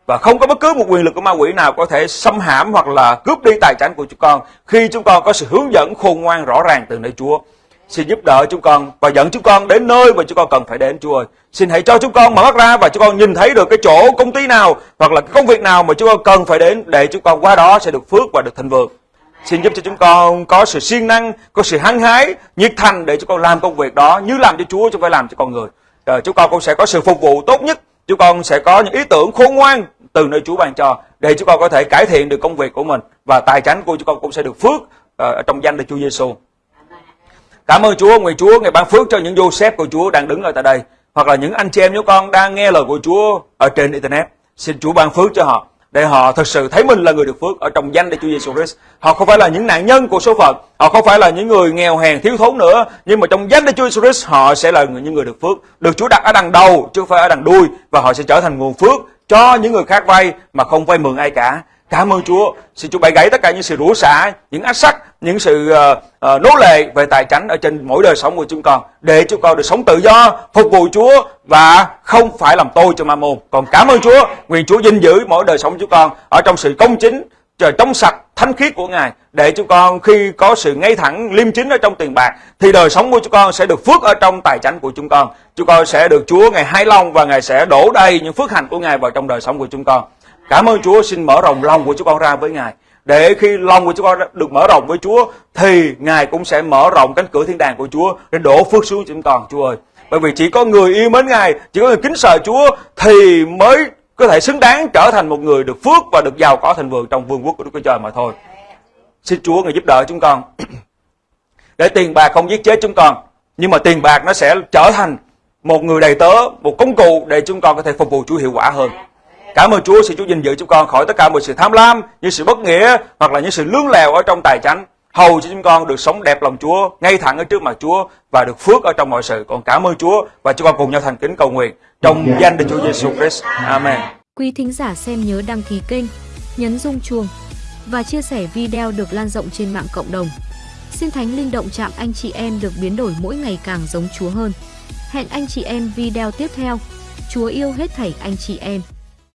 Và không có bất cứ một quyền lực của ma quỷ nào có thể xâm hãm hoặc là cướp đi tài sản của chúng con khi chúng con có sự hướng dẫn khôn ngoan rõ ràng từ nơi Chúa. Xin giúp đỡ chúng con và dẫn chúng con đến nơi mà chúng con cần phải đến Chúa ơi. Xin hãy cho chúng con mở mắt ra và chúng con nhìn thấy được cái chỗ công ty nào hoặc là cái công việc nào mà chúng con cần phải đến để chúng con qua đó sẽ được phước và được thịnh vượng. Xin giúp cho chúng con có sự siêng năng, có sự hăng hái, nhiệt thành để chúng con làm công việc đó như làm cho Chúa chúng phải làm cho con người. Rồi chúng con cũng sẽ có sự phục vụ tốt nhất. Chúng con sẽ có những ý tưởng khôn ngoan từ nơi Chúa ban cho để chúng con có thể cải thiện được công việc của mình và tài chánh của chúng con cũng sẽ được phước uh, trong danh Đức Chúa Giêsu. Cảm ơn Chúa, nguyện Chúa ngày ban phước cho những Joseph của Chúa đang đứng ở tại đây hoặc là những anh chị em chúng con đang nghe lời của Chúa ở trên internet. Xin Chúa ban phước cho họ để họ thực sự thấy mình là người được phước ở trong danh Đức Chúa Giêsu Christ. Họ không phải là những nạn nhân của số phận, họ không phải là những người nghèo hèn thiếu thốn nữa, nhưng mà trong danh Đức Chúa Giêsu Christ họ sẽ là những người được phước, được Chúa đặt ở đằng đầu chứ không phải ở đằng đuôi và họ sẽ trở thành nguồn phước cho những người khác vay mà không vay mượn ai cả. Cảm ơn Chúa. Xin Chúa bày gãy tất cả những sự rủa xả, những ách sắc, những sự uh, uh, nô lệ về tài chánh ở trên mỗi đời sống của chúng con để chúng con được sống tự do, phục vụ Chúa và không phải làm tôi cho ma môn. Còn cảm ơn Chúa, nguyện Chúa dinh giữ mỗi đời sống của chúng con ở trong sự công chính, trời trong sạch, thánh khiết của Ngài để chúng con khi có sự ngay thẳng liêm chính ở trong tiền bạc thì đời sống của chúng con sẽ được phước ở trong tài chánh của chúng con. Chúng con sẽ được Chúa Ngài hài lòng và Ngài sẽ đổ đầy những phước hạnh của Ngài vào trong đời sống của chúng con. Cảm ơn Chúa, xin mở rộng lòng của chúng con ra với Ngài. Để khi lòng của chúng con được mở rộng với Chúa, thì Ngài cũng sẽ mở rộng cánh cửa thiên đàng của Chúa để đổ phước xuống chúng con, Chúa ơi. Bởi vì chỉ có người yêu mến Ngài, chỉ có người kính sợ Chúa thì mới có thể xứng đáng trở thành một người được phước và được giàu có thành vườn trong vương quốc của Đức Chúa Trời mà thôi. Xin Chúa người giúp đỡ chúng con. để tiền bạc không giết chết chúng con, nhưng mà tiền bạc nó sẽ trở thành một người đầy tớ, một công cụ để chúng con có thể phục vụ Chúa hiệu quả hơn. Cảm ơn Chúa, xin Chúa gìn giữ chúng con khỏi tất cả mọi sự tham lam, những sự bất nghĩa hoặc là những sự lương lèo ở trong tài chánh. Hầu cho chúng con được sống đẹp lòng Chúa, ngay thẳng ở trước mặt Chúa và được phước ở trong mọi sự. Con cảm ơn Chúa và chúng con cùng nhau thành kính cầu nguyện trong danh Đức Chúa Giêsu Christ. Amen. Quý thính giả xem nhớ đăng ký kênh, nhấn rung chuông và chia sẻ video được lan rộng trên mạng cộng đồng. Xin Thánh Linh động chạm anh chị em được biến đổi mỗi ngày càng giống Chúa hơn. Hẹn anh chị em video tiếp theo. Chúa yêu hết thảy anh chị em.